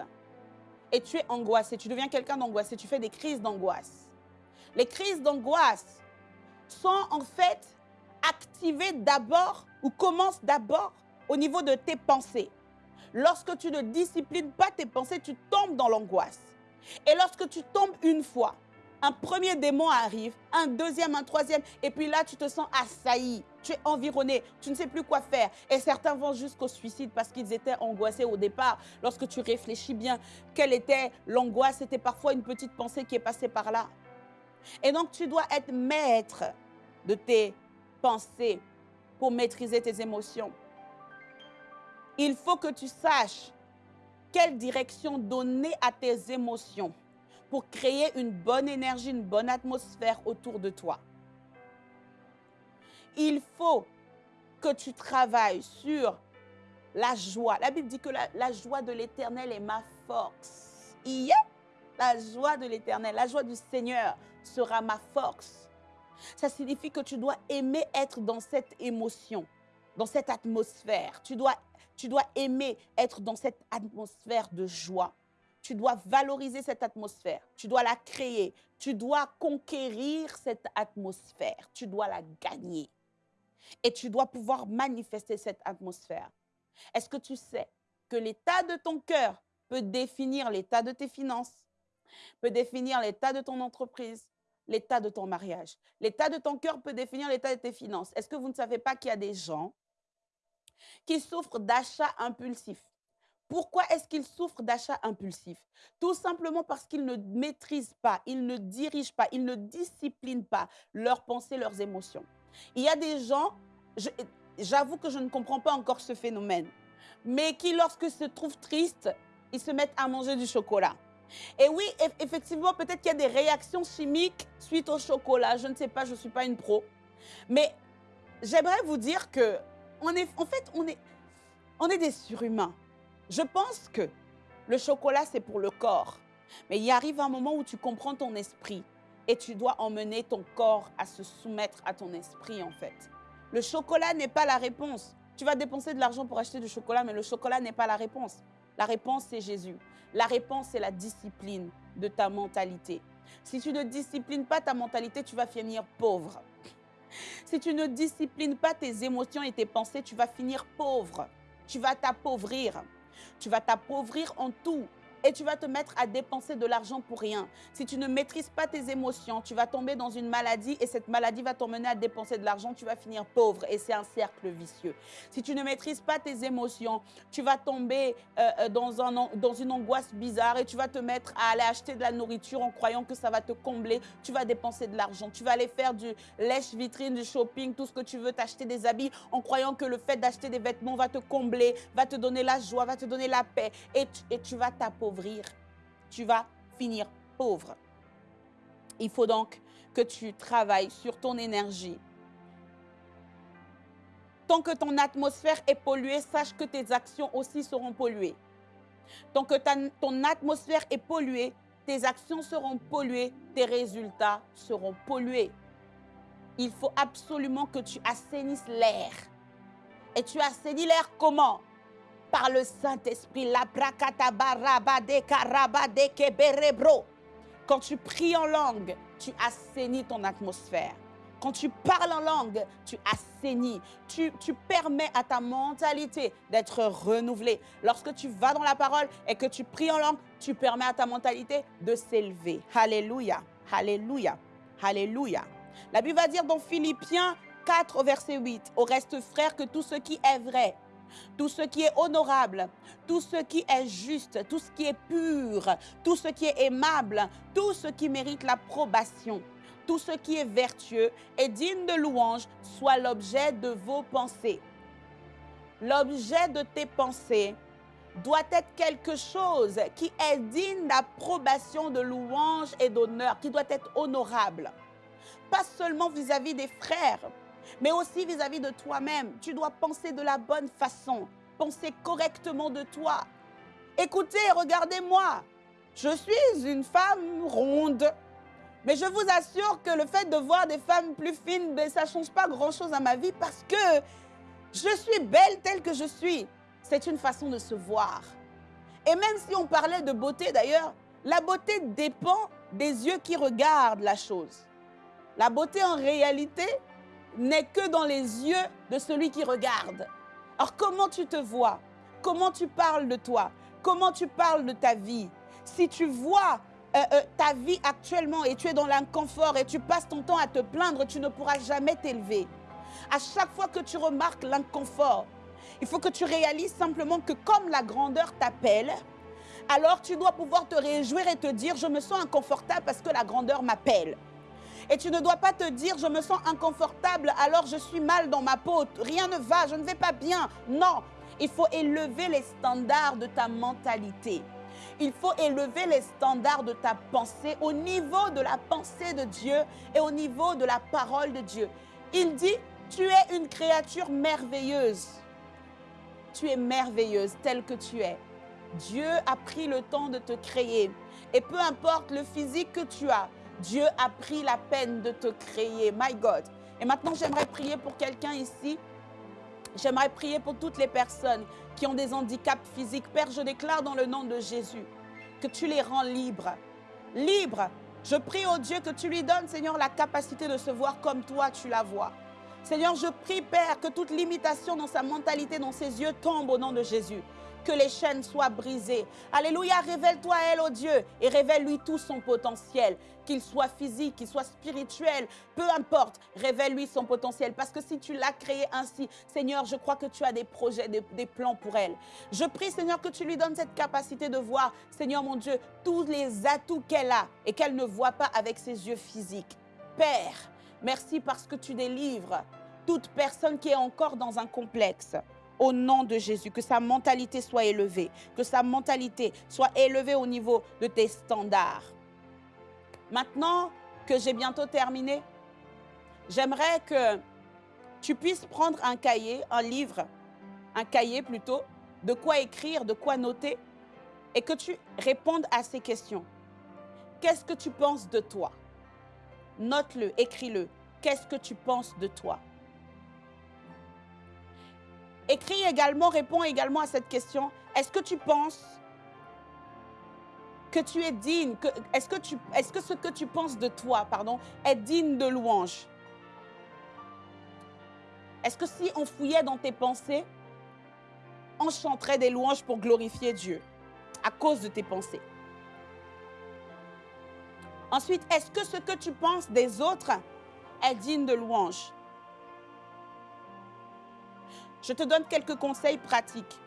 Et tu es angoissé, tu deviens quelqu'un d'angoissé, tu fais des crises d'angoisse. Les crises d'angoisse sont en fait activées d'abord ou commencent d'abord au niveau de tes pensées. Lorsque tu ne disciplines pas tes pensées, tu tombes dans l'angoisse. Et lorsque tu tombes une fois, un premier démon arrive, un deuxième, un troisième, et puis là, tu te sens assailli, tu es environné, tu ne sais plus quoi faire. Et certains vont jusqu'au suicide parce qu'ils étaient angoissés au départ. Lorsque tu réfléchis bien, quelle était l'angoisse? C'était parfois une petite pensée qui est passée par là. Et donc, tu dois être maître de tes pensées pour maîtriser tes émotions. Il faut que tu saches quelle direction donner à tes émotions pour créer une bonne énergie, une bonne atmosphère autour de toi. Il faut que tu travailles sur la joie. La Bible dit que la, joie de l'éternel est ma force. La joie de l'éternel, la joie du Seigneur sera ma force. Ça signifie que tu dois aimer être dans cette émotion, dans cette atmosphère. Tu dois, tu dois aimer être dans cette atmosphère de joie. Tu dois valoriser cette atmosphère. Tu dois la créer. Tu dois conquérir cette atmosphère. Tu dois la gagner. Et tu dois pouvoir manifester cette atmosphère. Est-ce que tu sais que l'état de ton cœur peut définir l'état de tes finances, peut définir l'état de ton entreprise, l'état de ton mariage? L'état de ton cœur peut définir l'état de tes finances. Est-ce que vous ne savez pas qu'il y a des gens qui souffrent d'achats impulsifs pourquoi est-ce qu'ils souffrent d'achats impulsifs? Tout simplement parce qu'ils ne maîtrisent pas, ils ne dirigent pas, ils ne disciplinent pas leurs pensées, leurs émotions. Il y a des gens, j'avoue que je ne comprends pas encore ce phénomène, mais qui, lorsque se trouvent tristes, ils se mettent à manger du chocolat. Et oui, effectivement, peut-être qu'il y a des réactions chimiques suite au chocolat. Je ne sais pas, je ne suis pas une pro. Mais j'aimerais vous dire que, on est, en fait, on est, on est des surhumains. Je pense que le chocolat, c'est pour le corps. Mais il arrive un moment où tu comprends ton esprit et tu dois emmener ton corps à se soumettre à ton esprit, en fait. Le chocolat n'est pas la réponse. Tu vas dépenser de l'argent pour acheter du chocolat, mais le chocolat n'est pas la réponse. La réponse, c'est Jésus. La réponse, c'est la discipline de ta mentalité. Si tu ne disciplines pas ta mentalité, tu vas finir pauvre. Si tu ne disciplines pas tes émotions et tes pensées, tu vas finir pauvre. Tu vas t'appauvrir. Tu vas t'appauvrir en tout et tu vas te mettre à dépenser de l'argent pour rien. Si tu ne maîtrises pas tes émotions, tu vas tomber dans une maladie et cette maladie va t'emmener à dépenser de l'argent, tu vas finir pauvre et c'est un cercle vicieux. Si tu ne maîtrises pas tes émotions, tu vas tomber euh, euh, dans, un, dans une angoisse bizarre et tu vas te mettre à aller acheter de la nourriture en croyant que ça va te combler. Tu vas dépenser de l'argent. Tu vas aller faire du lèche-vitrine, du shopping, tout ce que tu veux, t'acheter des habits en croyant que le fait d'acheter des vêtements va te combler, va te donner la joie, va te donner la paix et et tu vas t'appauvrir tu vas finir pauvre. Il faut donc que tu travailles sur ton énergie. Tant que ton atmosphère est polluée, sache que tes actions aussi seront polluées. Tant que ton atmosphère est polluée, tes actions seront polluées, tes résultats seront pollués. Il faut absolument que tu assainisses l'air. Et tu assainis l'air comment? Par le Saint-Esprit. La Quand tu pries en langue, tu assainis ton atmosphère. Quand tu parles en langue, tu assainis. Tu, tu permets à ta mentalité d'être renouvelée. Lorsque tu vas dans la parole et que tu pries en langue, tu permets à ta mentalité de s'élever. Alléluia. Alléluia. Alléluia. La Bible va dire dans Philippiens 4, verset 8, au reste frère, que tout ce qui est vrai, tout ce qui est honorable, tout ce qui est juste, tout ce qui est pur, tout ce qui est aimable, tout ce qui mérite l'approbation, tout ce qui est vertueux et digne de louange soit l'objet de vos pensées. L'objet de tes pensées doit être quelque chose qui est digne d'approbation, de louange et d'honneur, qui doit être honorable. Pas seulement vis-à-vis -vis des frères, mais aussi vis-à-vis de toi-même. Tu dois penser de la bonne façon, penser correctement de toi. Écoutez, regardez-moi. Je suis une femme ronde. Mais je vous assure que le fait de voir des femmes plus fines, ben, ça ne change pas grand-chose à ma vie parce que je suis belle telle que je suis. C'est une façon de se voir. Et même si on parlait de beauté d'ailleurs, la beauté dépend des yeux qui regardent la chose. La beauté en réalité, n'est que dans les yeux de celui qui regarde. Alors comment tu te vois? Comment tu parles de toi? Comment tu parles de ta vie? Si tu vois euh, euh, ta vie actuellement et tu es dans l'inconfort et tu passes ton temps à te plaindre, tu ne pourras jamais t'élever. À chaque fois que tu remarques l'inconfort, il faut que tu réalises simplement que comme la grandeur t'appelle, alors tu dois pouvoir te réjouir et te dire, je me sens inconfortable parce que la grandeur m'appelle. Et tu ne dois pas te dire, je me sens inconfortable, alors je suis mal dans ma peau, rien ne va, je ne vais pas bien. Non, il faut élever les standards de ta mentalité. Il faut élever les standards de ta pensée au niveau de la pensée de Dieu et au niveau de la parole de Dieu. Il dit, Tu es une créature merveilleuse. Tu es merveilleuse telle que tu es. Dieu a pris le temps de te créer. Et peu importe le physique que tu as, Dieu a pris la peine de te créer. My God. Et maintenant, j'aimerais prier pour quelqu'un ici. J'aimerais prier pour toutes les personnes qui ont des handicaps physiques. Père, je déclare dans le nom de Jésus que tu les rends libres. Libres. Je prie au Dieu que tu lui donnes, Seigneur, la capacité de se voir comme toi tu la vois. Seigneur, je prie, Père, que toute limitation dans sa mentalité, dans ses yeux, tombe au nom de Jésus que les chaînes soient brisées. Alléluia, révèle-toi à elle, oh Dieu, et révèle-lui tout son potentiel, qu'il soit physique, qu'il soit spirituel, peu importe, révèle-lui son potentiel. Parce que si tu l'as créé ainsi, Seigneur, je crois que tu as des projets, des plans pour elle. Je prie, Seigneur, que tu lui donnes cette capacité de voir, Seigneur mon Dieu, tous les atouts qu'elle a et qu'elle ne voit pas avec ses yeux physiques. Père, merci parce que tu délivres toute personne qui est encore dans un complexe au nom de Jésus, que sa mentalité soit élevée, que sa mentalité soit élevée au niveau de tes standards. Maintenant que j'ai bientôt terminé, j'aimerais que tu puisses prendre un cahier, un livre, un cahier plutôt, de quoi écrire, de quoi noter, et que tu répondes à ces questions. Qu'est-ce que tu penses de toi? Note-le, écris-le. Qu'est-ce que tu penses de toi? Écris également, réponds également à cette question. Est-ce que tu penses que tu es digne Est-ce que, est ce que tu penses de toi pardon, est digne de louange? Est-ce que si on fouillait dans tes pensées, on chanterait des louanges pour glorifier Dieu à cause de tes pensées? Ensuite, est-ce que ce que tu penses des autres est digne de louange? Je te donne quelques conseils pratiques.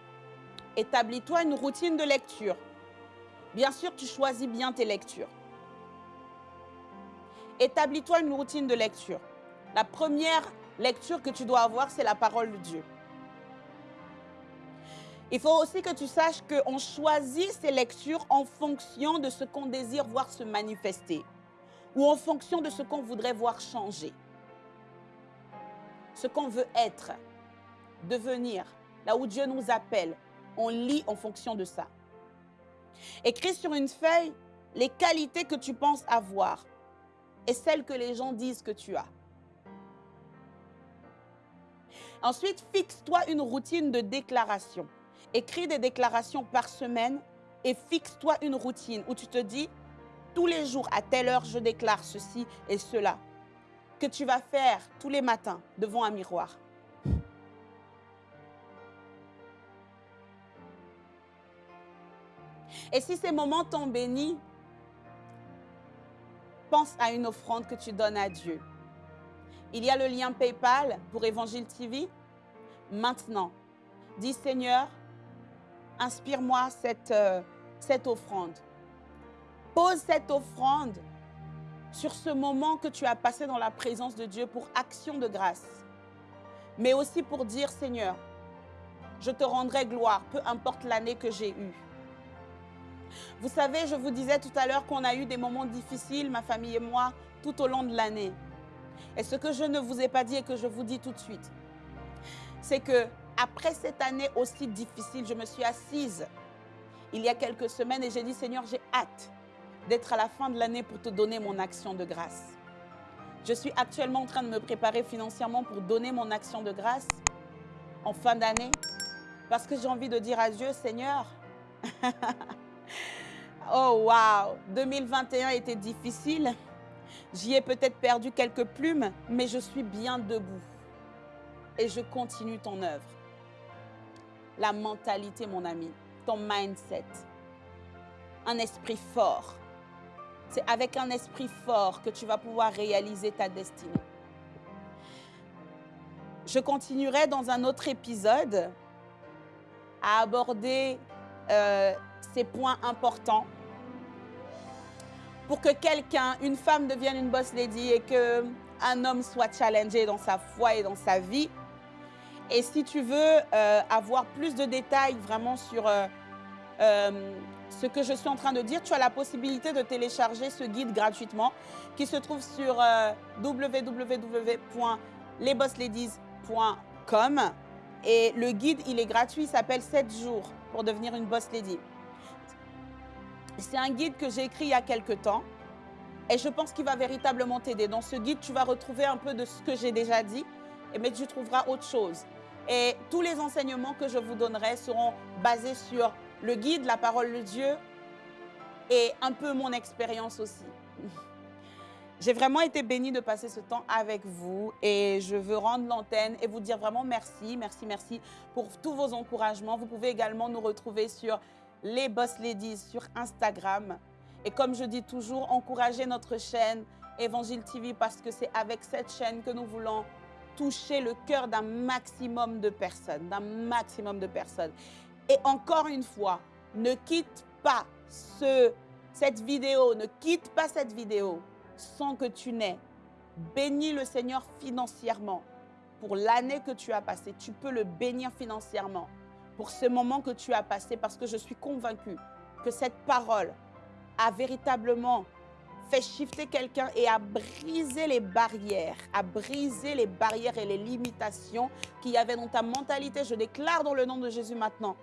Établis-toi une routine de lecture. Bien sûr, tu choisis bien tes lectures. Établis-toi une routine de lecture. La première lecture que tu dois avoir, c'est la parole de Dieu. Il faut aussi que tu saches qu'on choisit ces lectures en fonction de ce qu'on désire voir se manifester ou en fonction de ce qu'on voudrait voir changer, ce qu'on veut être devenir, là où Dieu nous appelle, on lit en fonction de ça. Écris sur une feuille les qualités que tu penses avoir et celles que les gens disent que tu as. Ensuite, fixe-toi une routine de déclaration. Écris des déclarations par semaine et fixe-toi une routine où tu te dis, tous les jours, à telle heure, je déclare ceci et cela, que tu vas faire tous les matins devant un miroir. Et si ces moments t'ont béni, pense à une offrande que tu donnes à Dieu. Il y a le lien PayPal pour Évangile TV. Maintenant, dis Seigneur, inspire-moi cette, euh, cette offrande. Pose cette offrande sur ce moment que tu as passé dans la présence de Dieu pour action de grâce. Mais aussi pour dire, Seigneur, je te rendrai gloire, peu importe l'année que j'ai eue. Vous savez, je vous disais tout à l'heure qu'on a eu des moments difficiles, ma famille et moi, tout au long de l'année. Et ce que je ne vous ai pas dit et que je vous dis tout de suite, c'est que après cette année aussi difficile, je me suis assise il y a quelques semaines et j'ai dit, Seigneur, j'ai hâte d'être à la fin de l'année pour te donner mon action de grâce. Je suis actuellement en train de me préparer financièrement pour donner mon action de grâce en fin d'année parce que j'ai envie de dire à Dieu, Seigneur, [LAUGHS] Oh wow, 2021 était difficile. J'y ai peut-être perdu quelques plumes, mais je suis bien debout. Et je continue ton œuvre. La mentalité, mon ami, ton mindset. Un esprit fort. C'est avec un esprit fort que tu vas pouvoir réaliser ta destinée. Je continuerai dans un autre épisode à aborder euh, ces points importants pour que quelqu'un, une femme devienne une boss lady et qu'un homme soit challengé dans sa foi et dans sa vie. Et si tu veux euh, avoir plus de détails vraiment sur euh, euh, ce que je suis en train de dire, tu as la possibilité de télécharger ce guide gratuitement qui se trouve sur lesbossladies.com. Et le guide, il est gratuit, il s'appelle 7 jours pour devenir une boss lady. C'est un guide que j'ai écrit il y a quelques temps et je pense qu'il va véritablement t'aider. Dans ce guide, tu vas retrouver un peu de ce que j'ai déjà dit, mais tu trouveras autre chose. Et tous les enseignements que je vous donnerai seront basés sur le guide, la parole de Dieu et un peu mon expérience aussi. [LAUGHS] J'ai vraiment été bénie de passer ce temps avec vous et je veux rendre l'antenne et vous dire vraiment merci, merci, merci pour tous vos encouragements. Vous pouvez également nous retrouver sur les Boss Ladies sur Instagram. Et comme je dis toujours, encouragez notre chaîne Évangile TV parce que c'est avec cette chaîne que nous voulons toucher le cœur d'un maximum de personnes, d'un maximum de personnes. Et encore une fois, ne quitte pas ce, cette vidéo, ne quitte pas cette vidéo sans que tu n'aies béni le Seigneur financièrement pour l'année que tu as passée. Tu peux le bénir financièrement pour ce moment que tu as passé parce que je suis convaincue que cette parole a véritablement fait shifter quelqu'un et a brisé les barrières, a brisé les barrières et les limitations qu'il y avait dans ta mentalité. Je déclare dans le nom de Jésus maintenant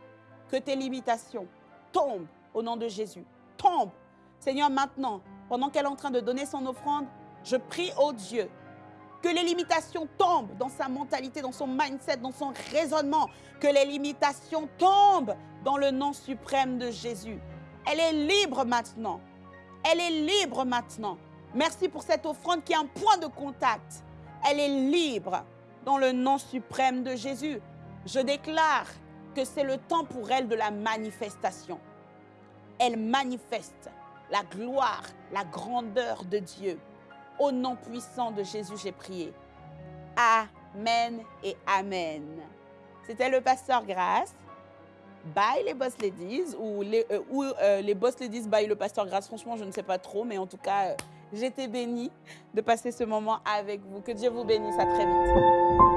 que tes limitations tombent au nom de Jésus. Tombent. Seigneur, maintenant, pendant qu'elle est en train de donner son offrande, je prie au Dieu que les limitations tombent dans sa mentalité, dans son mindset, dans son raisonnement, que les limitations tombent dans le nom suprême de Jésus. Elle est libre maintenant. Elle est libre maintenant. Merci pour cette offrande qui est un point de contact. Elle est libre dans le nom suprême de Jésus. Je déclare que c'est le temps pour elle de la manifestation. Elle manifeste la gloire, la grandeur de Dieu. Au nom puissant de Jésus, j'ai prié. Amen et Amen. C'était le pasteur Grâce. Bye les Boss Ladies ou les, euh, ou, euh, les Boss Ladies by le pasteur Grâce. Franchement, je ne sais pas trop, mais en tout cas, euh, j'étais bénie de passer ce moment avec vous. Que Dieu vous bénisse. À très vite.